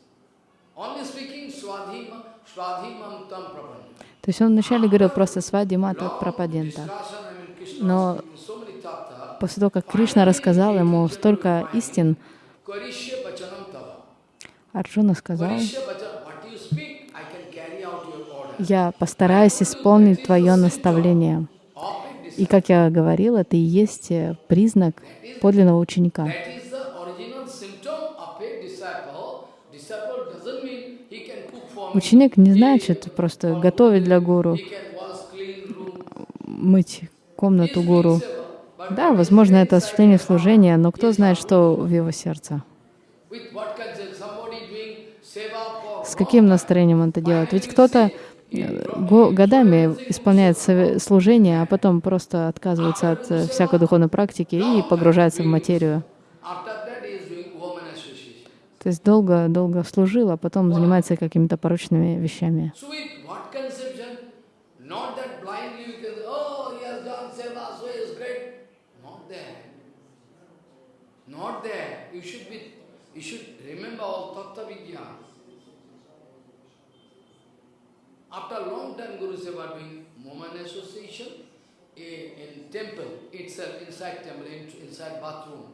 Only speaking Swadhima, Swadhimam tam prapanya. То есть он вначале говорил просто «Свади мата пропадента». Но после того, как Кришна рассказал ему столько истин. Арджуна сказал. «Я постараюсь исполнить твое наставление». И, как я говорил, это и есть признак подлинного ученика. That is the original symptom of a disciple. Disciple doesn't mean he can cook for me, Ученик не значит просто готовить для гуру, мыть комнату гуру. Да, возможно, это осуществление служения, но кто знает, что в его сердце. С каким настроением он это делает? Ведь кто-то э, го- годами исполняет служение, а потом просто отказывается от э, всякой духовной практики и погружается в материю. after that he is doing woman association. То есть долго-долго служил, а потом занимается какими-то порочными вещами. So with what conception? Not that blindly you can, oh, he has done seva, so he is great. Not that. Not that. You should be, you should remember all Tattva Vijnana. After a long time Guru Seva doing woman association in, in temple itself, inside temple, in, inside bathroom.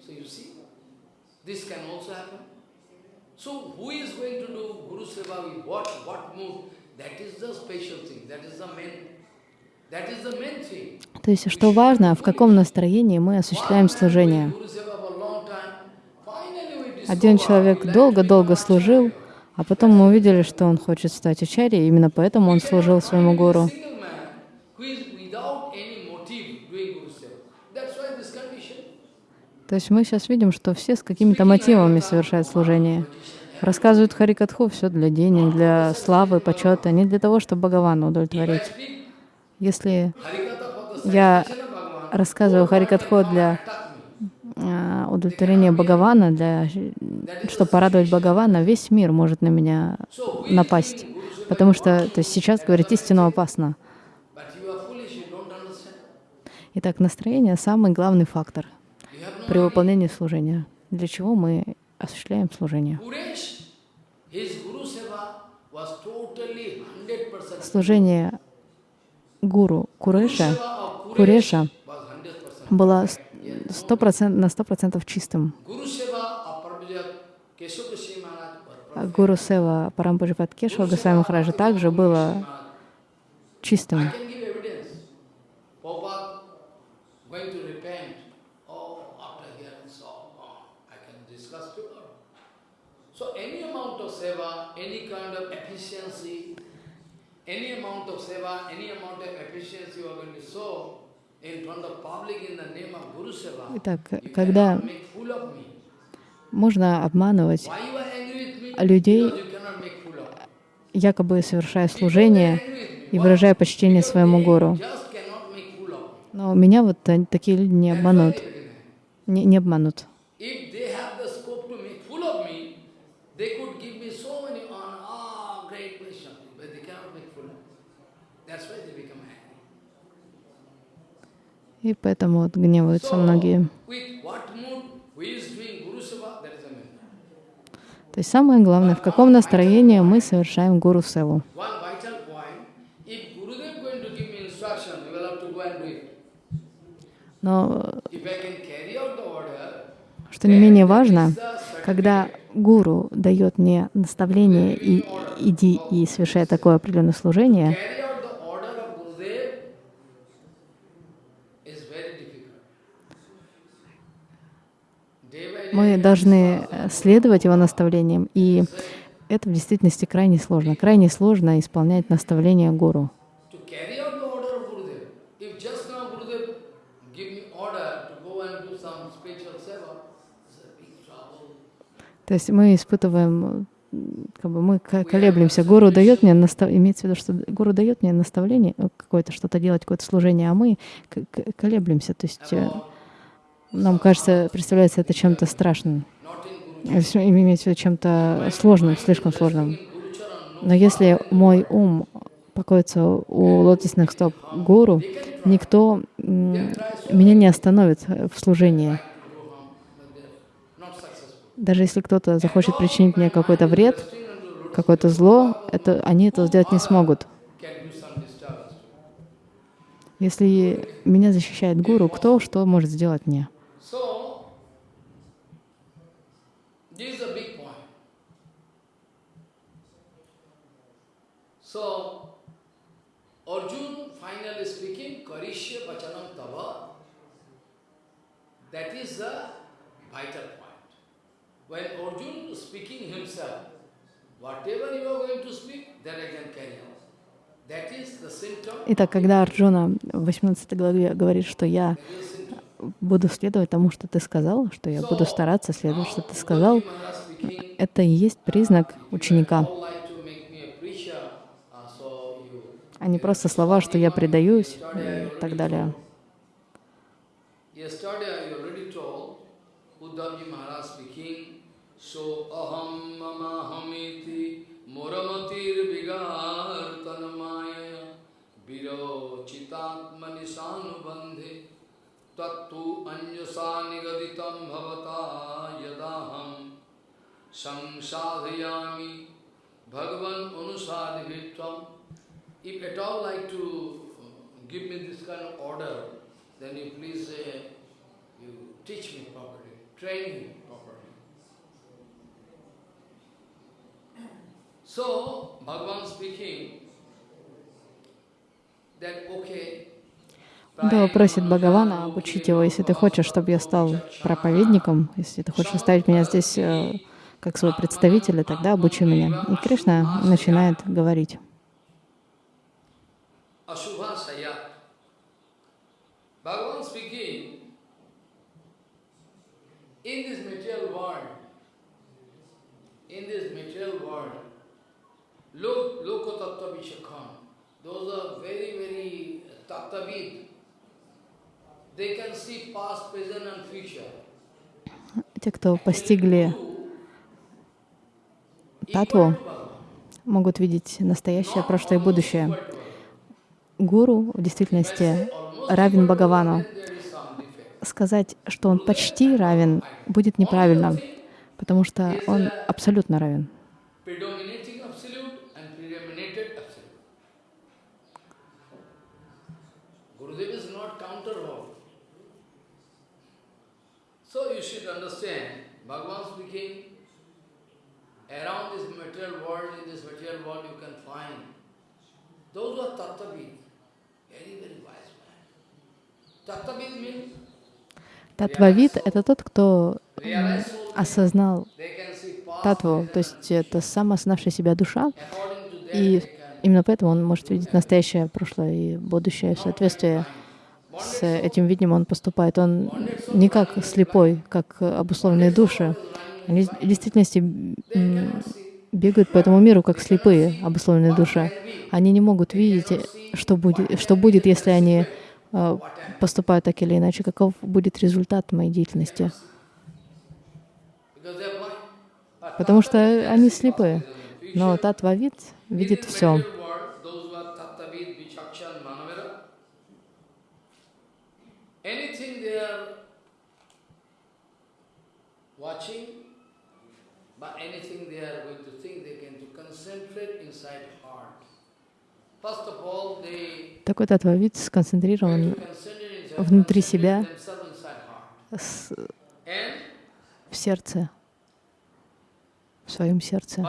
So you see, this can also happen. So who is going to do Guru Seva with what, what mood? That is the special thing, that is the main. То есть, что важно, в каком настроении мы осуществляем служение. Один человек долго-долго служил, а потом мы увидели, что он хочет стать ачарьей, именно поэтому он служил своему гуру. Single man who is without any motive doing Guru Seva. That's why this condition. То есть мы сейчас видим, что все с какими-то мотивами совершают служение. рассказывают Харикатху все для денег, для славы, почета, не для того, чтобы Бхагавана удовлетворить. Если я рассказываю Харикатху для а, удовлетворения Бхагавана, для, чтобы порадовать Бхагавана, весь мир может на меня напасть. Потому что то есть сейчас говорить истину опасно. Итак, настроение — самый главный фактор при выполнении служения. Для чего мы осуществляем служение? Kuresh, his Guru Seva was totally 100% Служение гуру Куреша, Куреша was 100%. было на сто процентов чистым. Гуру Сева Парампаджипат Кешава Госвами Махараджа также было чистым. I can give evidence. Prabhupada going to repent. Oh, after hearing so on, I can discuss tomorrow. So any amount of seva, any kind of efficiency, any amount of seva, any amount of efficiency you are going to show in front of public in the name of Guru Seva, Итак, когда можно обманывать людей, якобы совершая служение и выражая почтение своему me. Но меня вот та- такие люди не обманут. Не, не обманут. If they have the scope to make fool of me, they could give me so many honor, ah, great Vaishnava, but they cannot make fool of me. That's why they become angry. И поэтому вот гневаются многие. То есть самое главное, в каком настроении мы совершаем гуру севу. Но, что не менее важно, когда гуру дает мне наставление и иди и совершай такое определенное служение, carry out the order of Gurudev is very difficult. Day by day, мы должны э, следовать его наставлениям, и это в действительности крайне сложно. Крайне сложно исполнять наставления гуру. То есть мы испытываем, как бы мы ко- колеблемся. Гуру дает мне настав... имеется в виду, что гуру дает мне наставление э, какое-то, что-то делать, какое-то служение, а мы колеблемся. То есть нам кажется, представляется это чем-то страшным, э, имеется в виду чем-то сложным, слишком сложным. Но если мой ум покоится у лотосных стоп гуру, никто меня не остановит в служении. Даже если кто-то захочет причинить мне какой-то вред, какое-то зло, это, они это сделать не смогут. Если меня защищает гуру, кто что может сделать мне? So, this is a big point. So, Arjun finally speaking, Karishya Vachanam Tava, that is the vital point. When Arjun speaking himself, whatever you are going to speak, that I can carry out. That is the symptom. Итак, когда Арджуна в 18 главе говорит, что я буду следовать тому, что ты сказал, что я буду стараться следовать, что ты сказал, это и есть признак ученика, а не просто слова, что я предаюсь и так далее. Yesterday I तत्तु अन्यसा निगदित यदाहम संसाधयामी। भगवान अनुसार if at all like to give me this kind of order then you please you teach me properly train me properly so भगवान speaking that okay Дава просит Бхагавана обучить его, если ты хочешь, чтобы я стал проповедником, если ты хочешь оставить меня здесь э, как своего представителя, тогда обучи меня. И Кришна начинает говорить. Those are very, very tattvavid. They can see past, present and future. Те, кто постигли татву, могут видеть настоящее, прошлое и будущее. Гуру в действительности равен Бхагавану. Сказать, что он почти равен, будет неправильно, потому что он абсолютно равен. So you should understand, Bhagavan speaking, around this material world, in this material world you can find those who are tattvavid, very, very wise man. Tattvavid means Татвавид — это тот, кто осознал татву, то есть это самоосознавшая себя душа, и именно поэтому он может видеть настоящее, прошлое и будущее в соответствии с этим видением он поступает. Он не как слепой, как обусловленные души. Они в действительности бегают по этому миру как слепые, обусловленные души. Они не могут видеть, что будет, что будет если они э, поступают так или иначе, каков будет результат моей деятельности. Потому что они слепые. Но татвавид видит все. material world, those who are tattavid, vichakshan, manavera, anything they are watching, but anything they are going to think, they can to concentrate inside heart. They Такой татвавид going сконцентрирован внутри себя. в сердце, в своем сердце.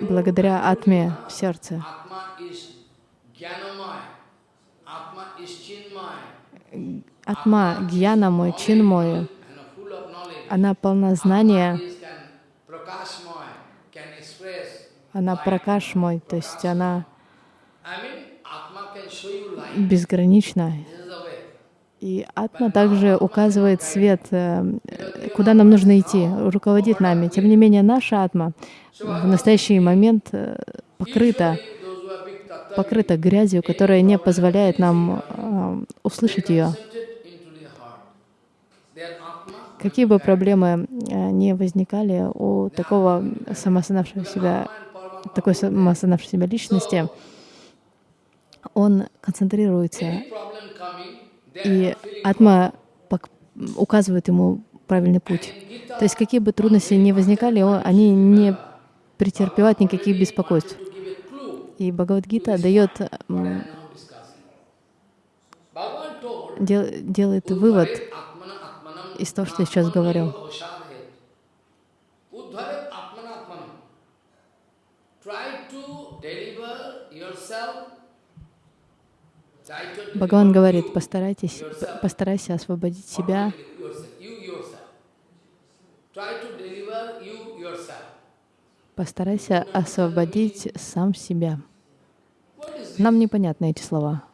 Благодаря атме в сердце. Атма, гьяна мой, чин мой, она полна знания, она пракаш мой, то есть она безгранична. И атма также указывает свет, э, э, куда нам нужно идти, руководит нами. Тем не менее, наша атма в настоящий момент э, покрыта, Usually, those who are big tattva, покрыта грязью, которая не позволяет нам э, услышать ее. Какие бы проблемы э, не возникали у такого самоосознавшего себя, такой самоосознавшей себя личности, он концентрируется, и атма указывает ему правильный путь. То есть какие бы трудности ни возникали, он- они не претерпевают никаких беспокойств. to give a clue И Бхагавадгита дает, дел- делает вывод "Udvaret atmana atmanam из того, что я сейчас говорю. avashadhet." Udvaret atmana atmanam. Try to deliver yourself. Try to deliver Бхагаван говорит, постарайтесь, постарайся освободить себя, yourself, you yourself. Try to deliver you yourself. Постарайся освободить сам себя. Нам непонятны эти слова.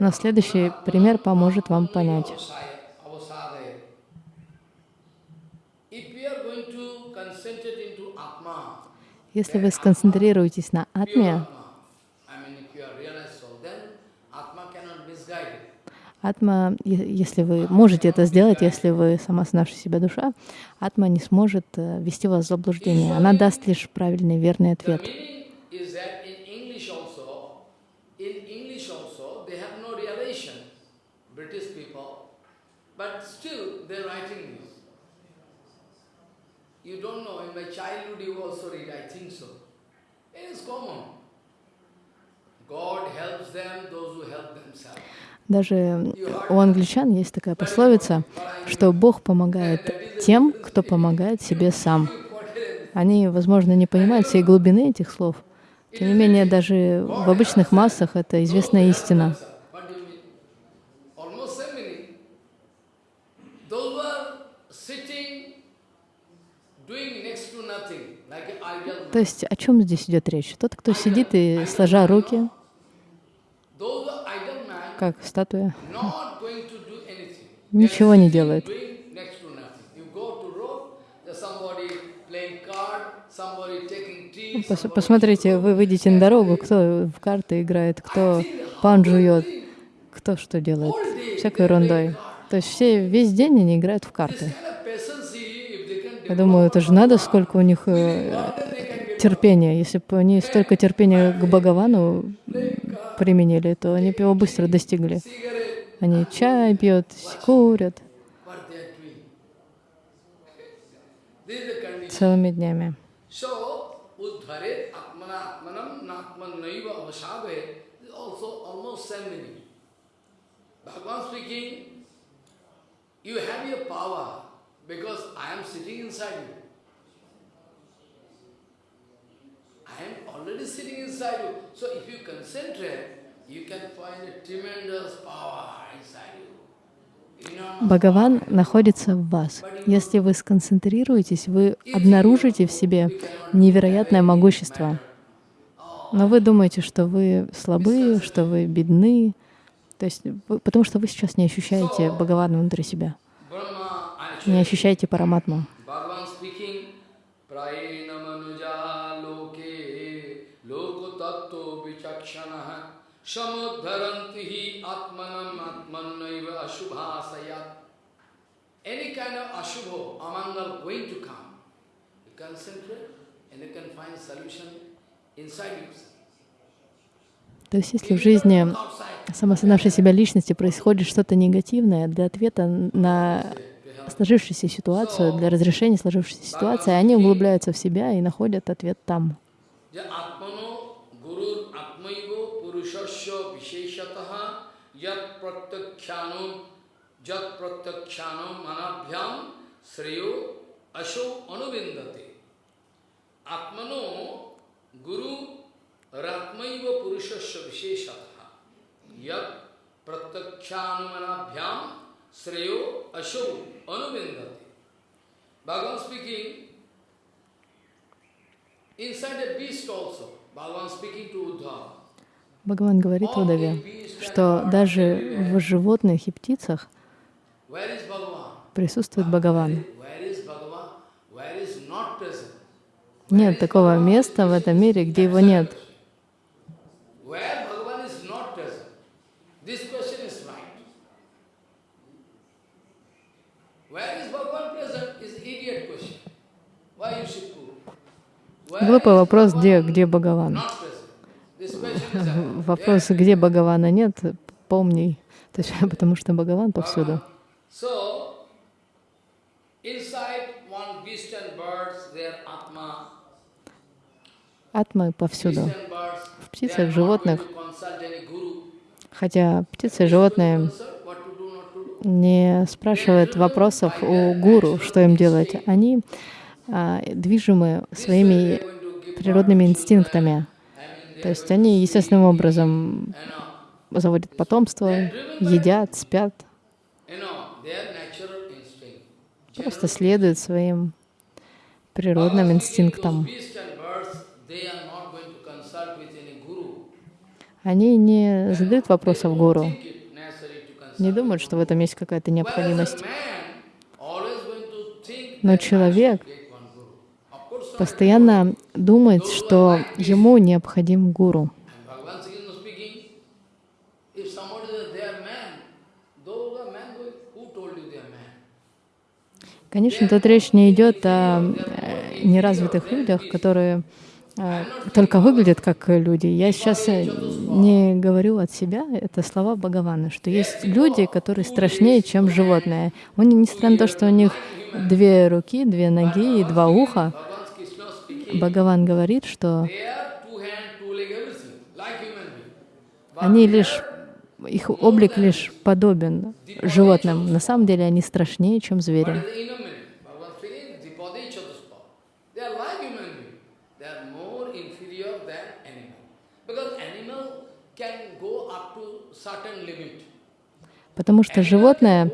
Но следующий пример поможет вам понять. Если вы сконцентрируетесь на атме, атма, если вы можете это сделать, если вы сама наша себя душа, атма не сможет э, ввести вас в заблуждение. Она даст лишь правильный, верный ответ. meaning is that in English also, in English also, they have no realization, British people, but still they're writing this. You don't know, in my childhood you also read, I think so. It is common. God helps them, those who help themselves. Даже у англичан есть такая пословица, что Бог помогает тем, кто помогает себе сам. Они, возможно, не понимают всей глубины этих слов. Тем не менее, даже в обычных массах это известная истина. What do you mean? Almost same meaning. Those who are То есть о чем здесь идет речь? Тот, кто сидит и сложа руки, как статуя, ничего не делает. Пос- Посмотрите, вы выйдете на дорогу, кто в карты играет, кто пан жует, кто что делает, всякой ерундой. То есть все весь день они играют в карты. Я думаю, это же надо, сколько у них э, терпения. Если бы они столько терпения к Бхагавану применили, то они бы его быстро достигли. Они чай пьют, курят целыми днями. You have your power because I am sitting inside you. I am already sitting inside you. So if you concentrate, you can find a tremendous power inside you. Enormous Бхагаван находится в вас. Если вы сконцентрируетесь, вы обнаружите в себе невероятное могущество. Но вы думаете, что вы слабы, что вы бедны, то есть, потому что вы сейчас не ощущаете Бхагавана внутри себя, не ощущаете Параматму. Samudharanti hi atmanam atmanaiva ashubhasayat. Any kind of ashubho, amangal going to come. You concentrate and you can find solution inside yourself. То есть, если в жизни самосознавшей себя личности происходит что-то негативное, для ответа на сложившуюся ситуацию, для разрешения сложившейся ситуации, они углубляются в себя и находят ответ там. Yat pratyakshyanam jat pratyakshyanam manabhyam sreyo asho anuvindate. Atmano guru ratmaiva purushasya visheshataha yat pratyakshyanam manabhyam sreyo asho anuvindate. Bhagavan speaking, Inside a beast also, Bhagavan speaking to Uddhava. Бхагаван говорит Удаве, что даже в животных и птицах присутствует Бхагаван. Нет такого места в этом мире, где его нет. Глупый вопрос, где, где Бхагаван. Вопрос, где Бхагавана нет, помни. Потому что Бхагаван повсюду. Атмы beast повсюду. В птицах, в животных. Хотя птицы и животные не спрашивают вопросов у гуру, что им делать. Они а, движимы своими природными инстинктами. То есть они естественным образом заводят потомство, едят, спят, просто следуют своим природным инстинктам. Они не задают вопросов гуру, не думают, что в этом есть какая-то необходимость. Но человек should get one guru. Of course, not. Постоянно думает, что ему необходим гуру. Конечно, тут речь не идет о э, неразвитых людях, которые э, только выглядят как люди. Я сейчас э, не говорю от себя, это слова Бхагавана, что есть люди, которые страшнее, чем животные. У них, несмотря на то, что у них две руки, две ноги и два уха, Бхагаван говорит, что они лишь, их облик лишь подобен животным. На самом деле они страшнее, чем звери. Потому что животное.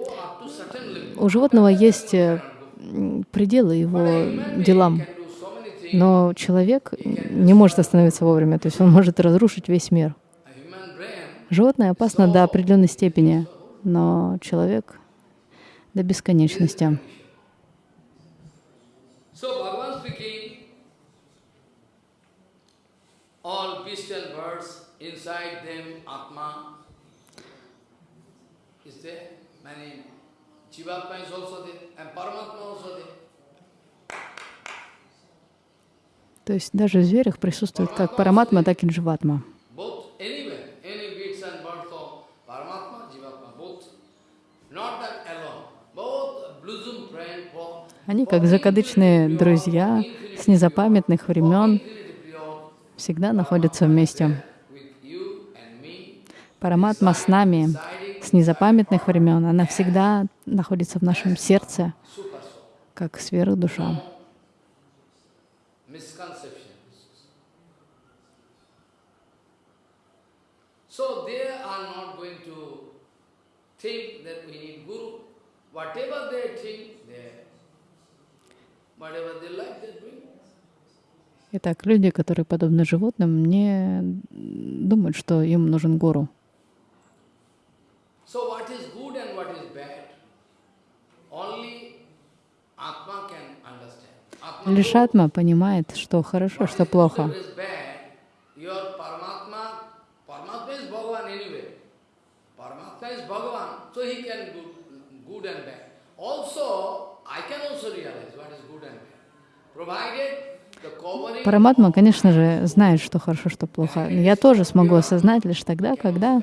У животного есть э, пределы его делам. Но человек не может остановиться вовремя, то есть он может разрушить весь мир. Животное опасно до определенной степени, но человек до бесконечности. Many also there, and Paramatma also there. То есть даже в зверях присутствует как параматма, так и дживатма. Они как закадычные друзья с незапамятных времен всегда находятся вместе. Параматма с нами с незапамятных времен. Она всегда находится в нашем сердце, как сверхдуша. misconceptions. So they are not going to think that we need guru. Whatever they think, they, whatever they like, they doing. Итак, люди, которые подобны животным, не думают, что им нужен гуру. So good and bad. Provided the covering Параматма, конечно же, знает, что хорошо, что плохо. Я тоже смогу осознать лишь тогда, когда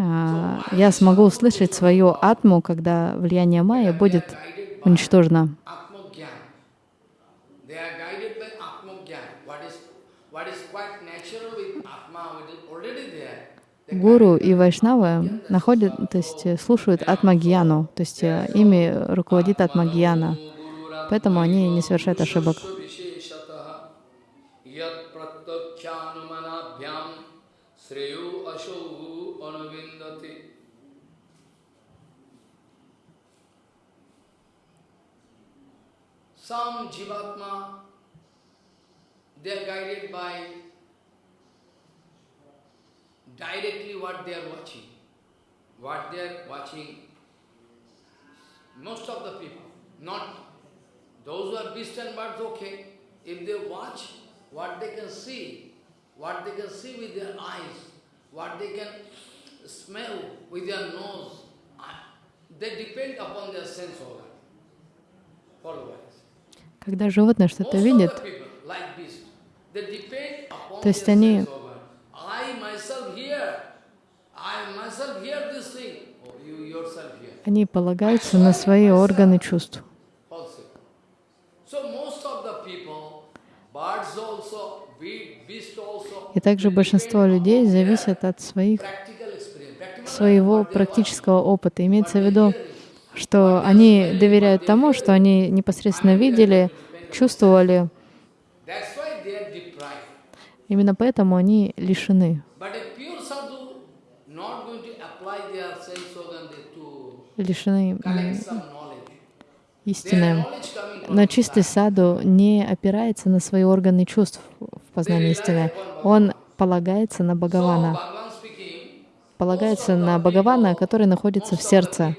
а, я смогу услышать свою атму, когда влияние майя будет уничтожено. Atmagyan. They are guided by Atmagyan. What is, what is quite natural with Atma, what is already there. They Гуру и вайшнавы находят, то есть э, слушают атмагьяну, то есть э, ими руководит атмагьяна. Поэтому они не совершают ошибок. Some jivatma, they are guided by directly what they are watching. What they are watching, most of the people, not those who are beast and birds, okay. If they watch what they can see, what they can see with their eyes, what they can smell with their nose, they depend upon their sense organ. Followers. Когда животное что-то видит, То есть они- sense organ. I myself hear, I myself hear this thing. Oh, you yourself hear. Они полагаются на свои органы чувств. И также большинство людей зависят от своих, своего практического опыта. Имеется в виду, что они доверяют тому, что они непосредственно видели, чувствовали. Именно поэтому они лишены, But a pure sadhu not going to apply their sense organ to лишены истины. Но чистый саду не опирается на свои органы чувств в познании истины. Он полагается на Бхагавана, полагается на Бхагавана, который находится в сердце.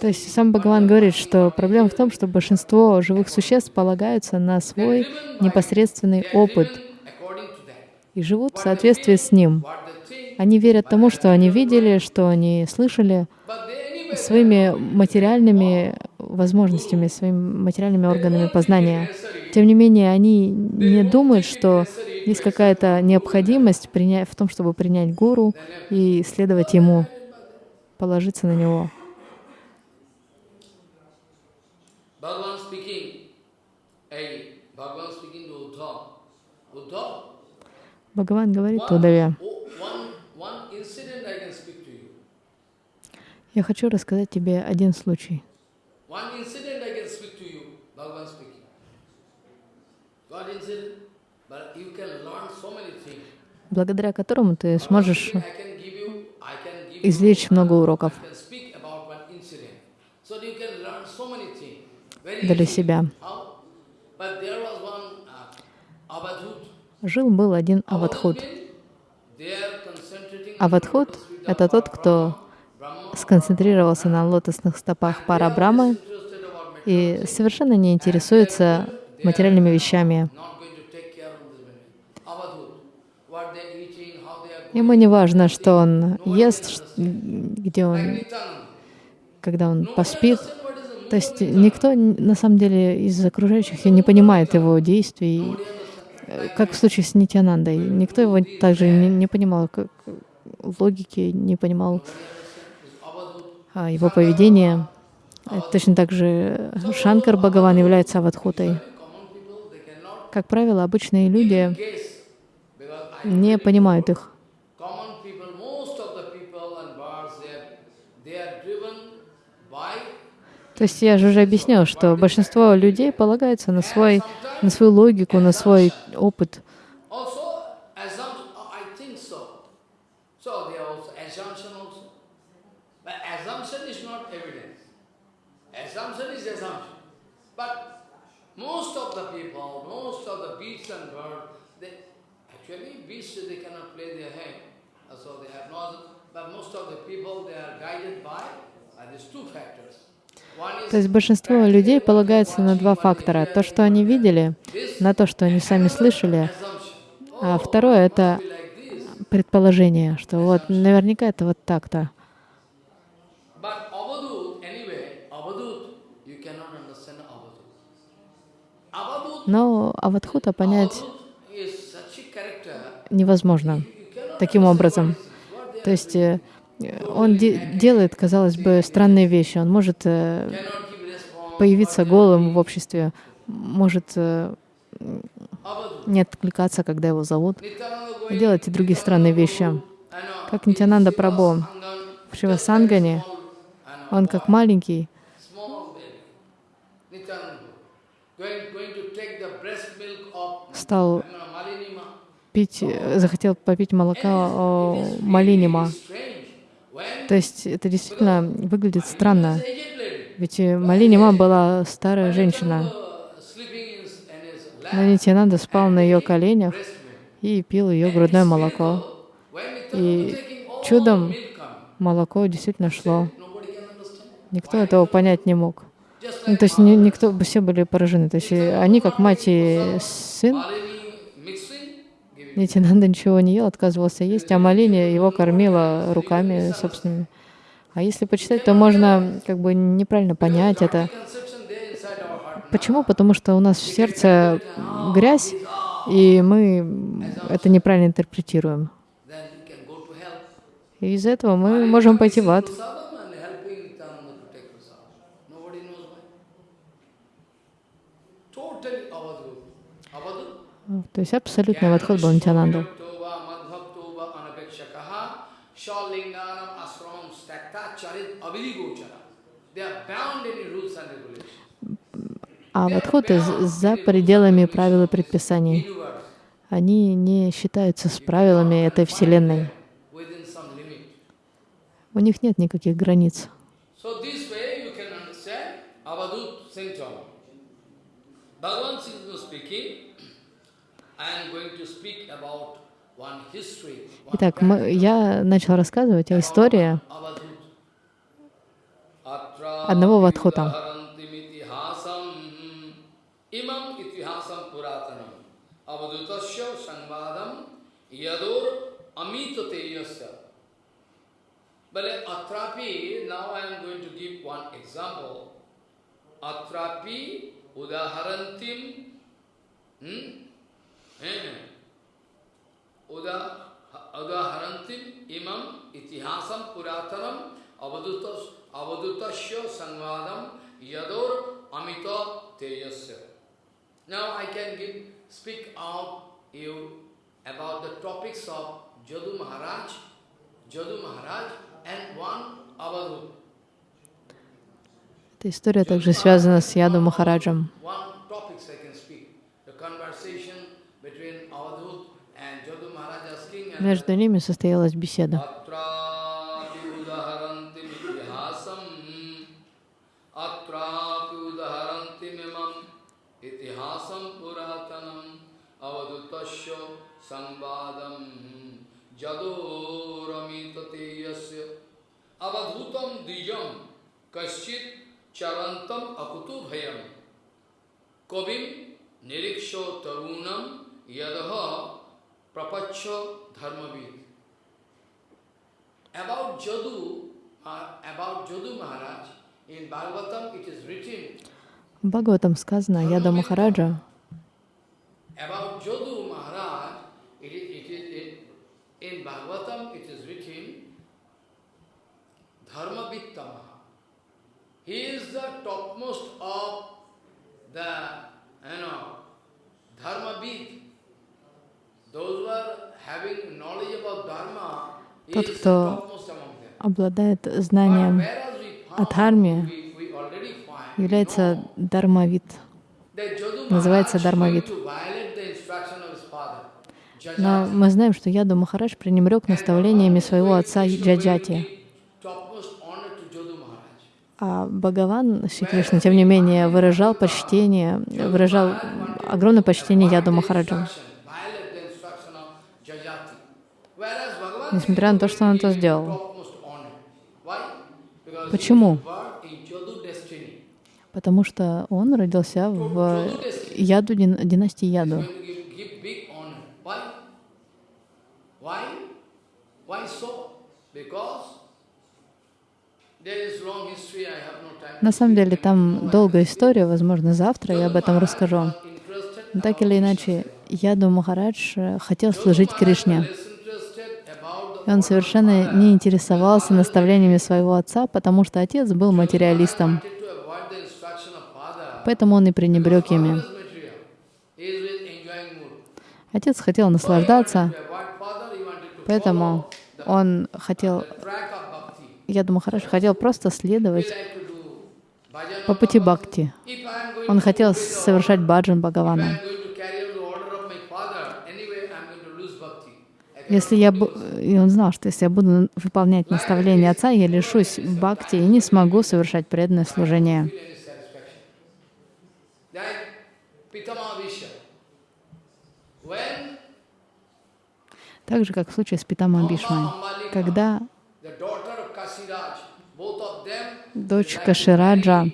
То есть сам Бхагаван говорит, что проблема в том, что большинство живых существ полагаются на свой непосредственный опыт и живут в соответствии с ним. Они верят тому, что они видели, что они слышали, своими материальными возможностями, своими материальными органами познания. Тем не менее, они не думают, что есть какая-то необходимость приня- в том, чтобы принять гуру и следовать ему, положиться на него. Бхагаван говорит Удаве, oh, one, one incident I can speak to you. Я хочу рассказать тебе один случай. Благодаря которому ты сможешь извлечь много уроков. Для себя. Uh. Жил-был один concentrating Авадхут — это тот, кто сконцентрировался на лотосных стопах пара и совершенно не интересуется материальными вещами. Ему не важно, что он ест, где он, когда он поспит. То есть никто на самом деле из окружающих не понимает его действий, как в случае с Нитянандой. Никто его также не, не понимал, как логики, не понимал его поведения. Э, Точно так же Шанкар Бхагаван является аватхутой. Как правило, обычные люди не понимают их. То есть я же уже объяснил, что большинство людей полагается на, свой, на свою логику, на свой опыт. also assumption. oh, I think so. So they are also assumption also. But assumption is not evidence. Assumption is assumption. But most of the people, most of the beasts and birds, they actually beasts they cannot play their hand, uh, so they have no. But most of the people they are guided by uh, these two factors. One is То есть большинство людей полагается на два фактора. То, что они видели, на то, что они сами слышали. А второе — это предположение, что вот наверняка это вот так-то. But Avadut, anyway, Avadut, you cannot understand Avadut. Avadut, Но Аватхута понять Avadut is such a character, невозможно таким образом. То есть э, он де- делает, казалось бы, странные вещи. Он может э, появиться голым в обществе, может э, не откликаться, когда его зовут, делать и другие странные вещи. Как Нитянанда Angan, в Шивасангане, он как маленький, стал. Пить, э, захотел попить молока о Малинима. То есть это действительно выглядит странно. Ведь э, Малинима была старая женщина. Но Нитянанда спал на ее коленях и пил ее грудное молоко. И all чудом молоко действительно шло. Никто этого понять не мог. Ну, то есть ни- никто, все были поражены. То есть они, как мать и сын, giving. Нитянанда ничего не ел, отказывался есть, а Малини его кормила руками собственными. А если почитать, то можно как бы неправильно понять это. Почему? Потому что у нас в сердце грязь, и мы это неправильно интерпретируем. И из-за этого мы можем пойти в ад. То есть абсолютный подход был Нитянанда. А подходы за пределами правил и предписаний. Они не считаются с правилами этой Вселенной. У них нет никаких границ. Bhagavan is speaking. Итак, мы- я начал рассказывать о истории одного Вадхута. Harantimitihasam imam itihasam puratanam avadutasya sangvadam yadur amitateyasya. But atrapi, now I am going to give one example. Atrapi udaharantim hmm? Eh, imam itihasam puratanam avadutas avadutasya sangvadam yadur amita teyasya. Now I can give speak out you about the topics of Jadu Maharaj, Jadu Maharaj and one Avadhut. Эта история также связана с Яду Махараджем. One topics I can speak. The conversation between Avadhut and Jadu Maharaj asking and между ними состоялась беседа. Кобим нирикшо тарунам ядаха прапаччо uh, В Бхагаватам сказано, Яда Махараджа, About Jadu Maharaj, it is, it is in, in Bhagavatam it is written Dharma Vittama. He is the topmost of the, you know, Dharma. Those who Тот, кто обладает знанием о дхарме, является Jadu называется father, Но мы знаем, что Яду Махарадж пренебрег наставлениями своего отца Джаджати. А Бхагаван Шри Кришна, тем не менее, выражал почтение, выражал огромное почтение Яду Махараджу. Violate the instruction of Jajati. Whereas Bhagavan Несмотря на то, что он это сделал. Почему? Потому что он родился в Яду, дин- династии Яду. На самом деле там долгая история, возможно, завтра я об этом расскажу. Но так или иначе, Яду Махарадж э, хотел служить Кришне. И он совершенно не интересовался наставлениями своего отца, потому что отец был материалистом. Поэтому он и пренебрег ими. Отец хотел наслаждаться, поэтому он хотел, bhakti. Яду Махарадж хотел просто следовать по пути бхакти. Он хотел совершать баджан Бхагавана. am going to carry out the order of my father, anyway I am going to lose bhakti. I cannot Если я lose. и он знал, что если я буду выполнять наставления отца, я лишусь бхакти и не смогу совершать преданное служение. Так же, как в случае с Питамом Бишмой. Когда дочь Кашираджа,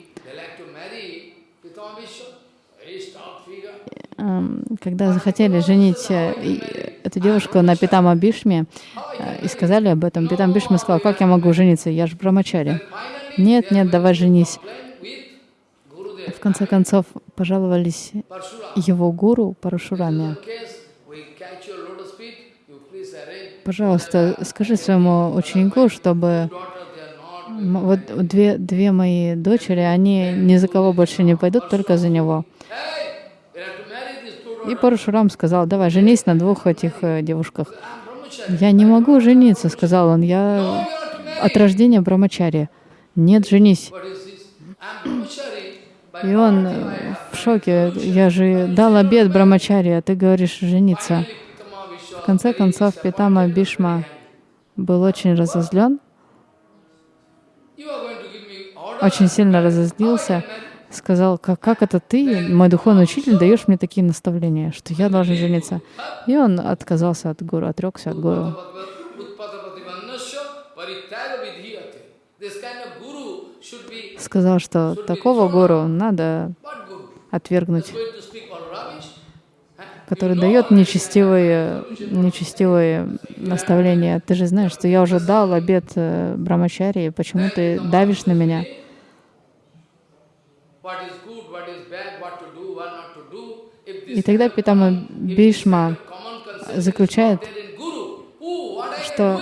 эм, когда захотели женить э, эту девушку на Питама Бишме э, и сказали об этом, Питам Бишма сказал, как я могу жениться, я же брамачари. Нет, нет, давай женись. В конце концов, пожаловались его гуру Парашураме. Пожалуйста, скажи своему ученику, чтобы вот две, две мои дочери, они ни за кого больше не пойдут, только за него. Hey, you have to marry these two И. Парашурам сказал, давай, женись на двух этих э, девушках. Я не могу жениться, сказал он, я от рождения брамачари. Нет, женись. И он э, в шоке. Я же дал обед брамачари, а ты говоришь жениться. В конце концов, Питама Бишма был очень разозлен, очень сильно разозлился, сказал, как, как это ты, мой духовный учитель, даешь мне такие наставления, что я должен жениться. И он отказался от гуру, отрекся от гуру. Сказал, что такого гуру надо отвергнуть, который дает нечестивые, нечестивые наставления. Ты же знаешь, что я уже дал обед э, брамачари, почему ты давишь на меня? И тогда Питама Бишма заключает, что?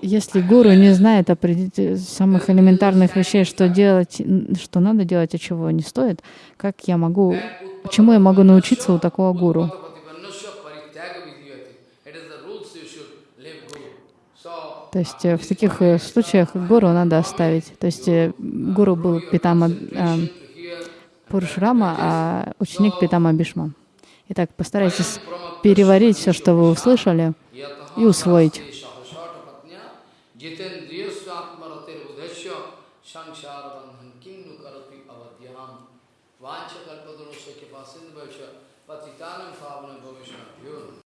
Если гуру не знает определить самых элементарных вещей, что делать, что надо делать, а чего не стоит, как я могу, чему я могу научиться у такого гуру? То есть э, в таких э, случаях гуру надо оставить. То есть э, гуру был Питама э, Пурушрама, а ученик Питама Бишма. Итак, постарайтесь переварить все, что вы услышали, и усвоить.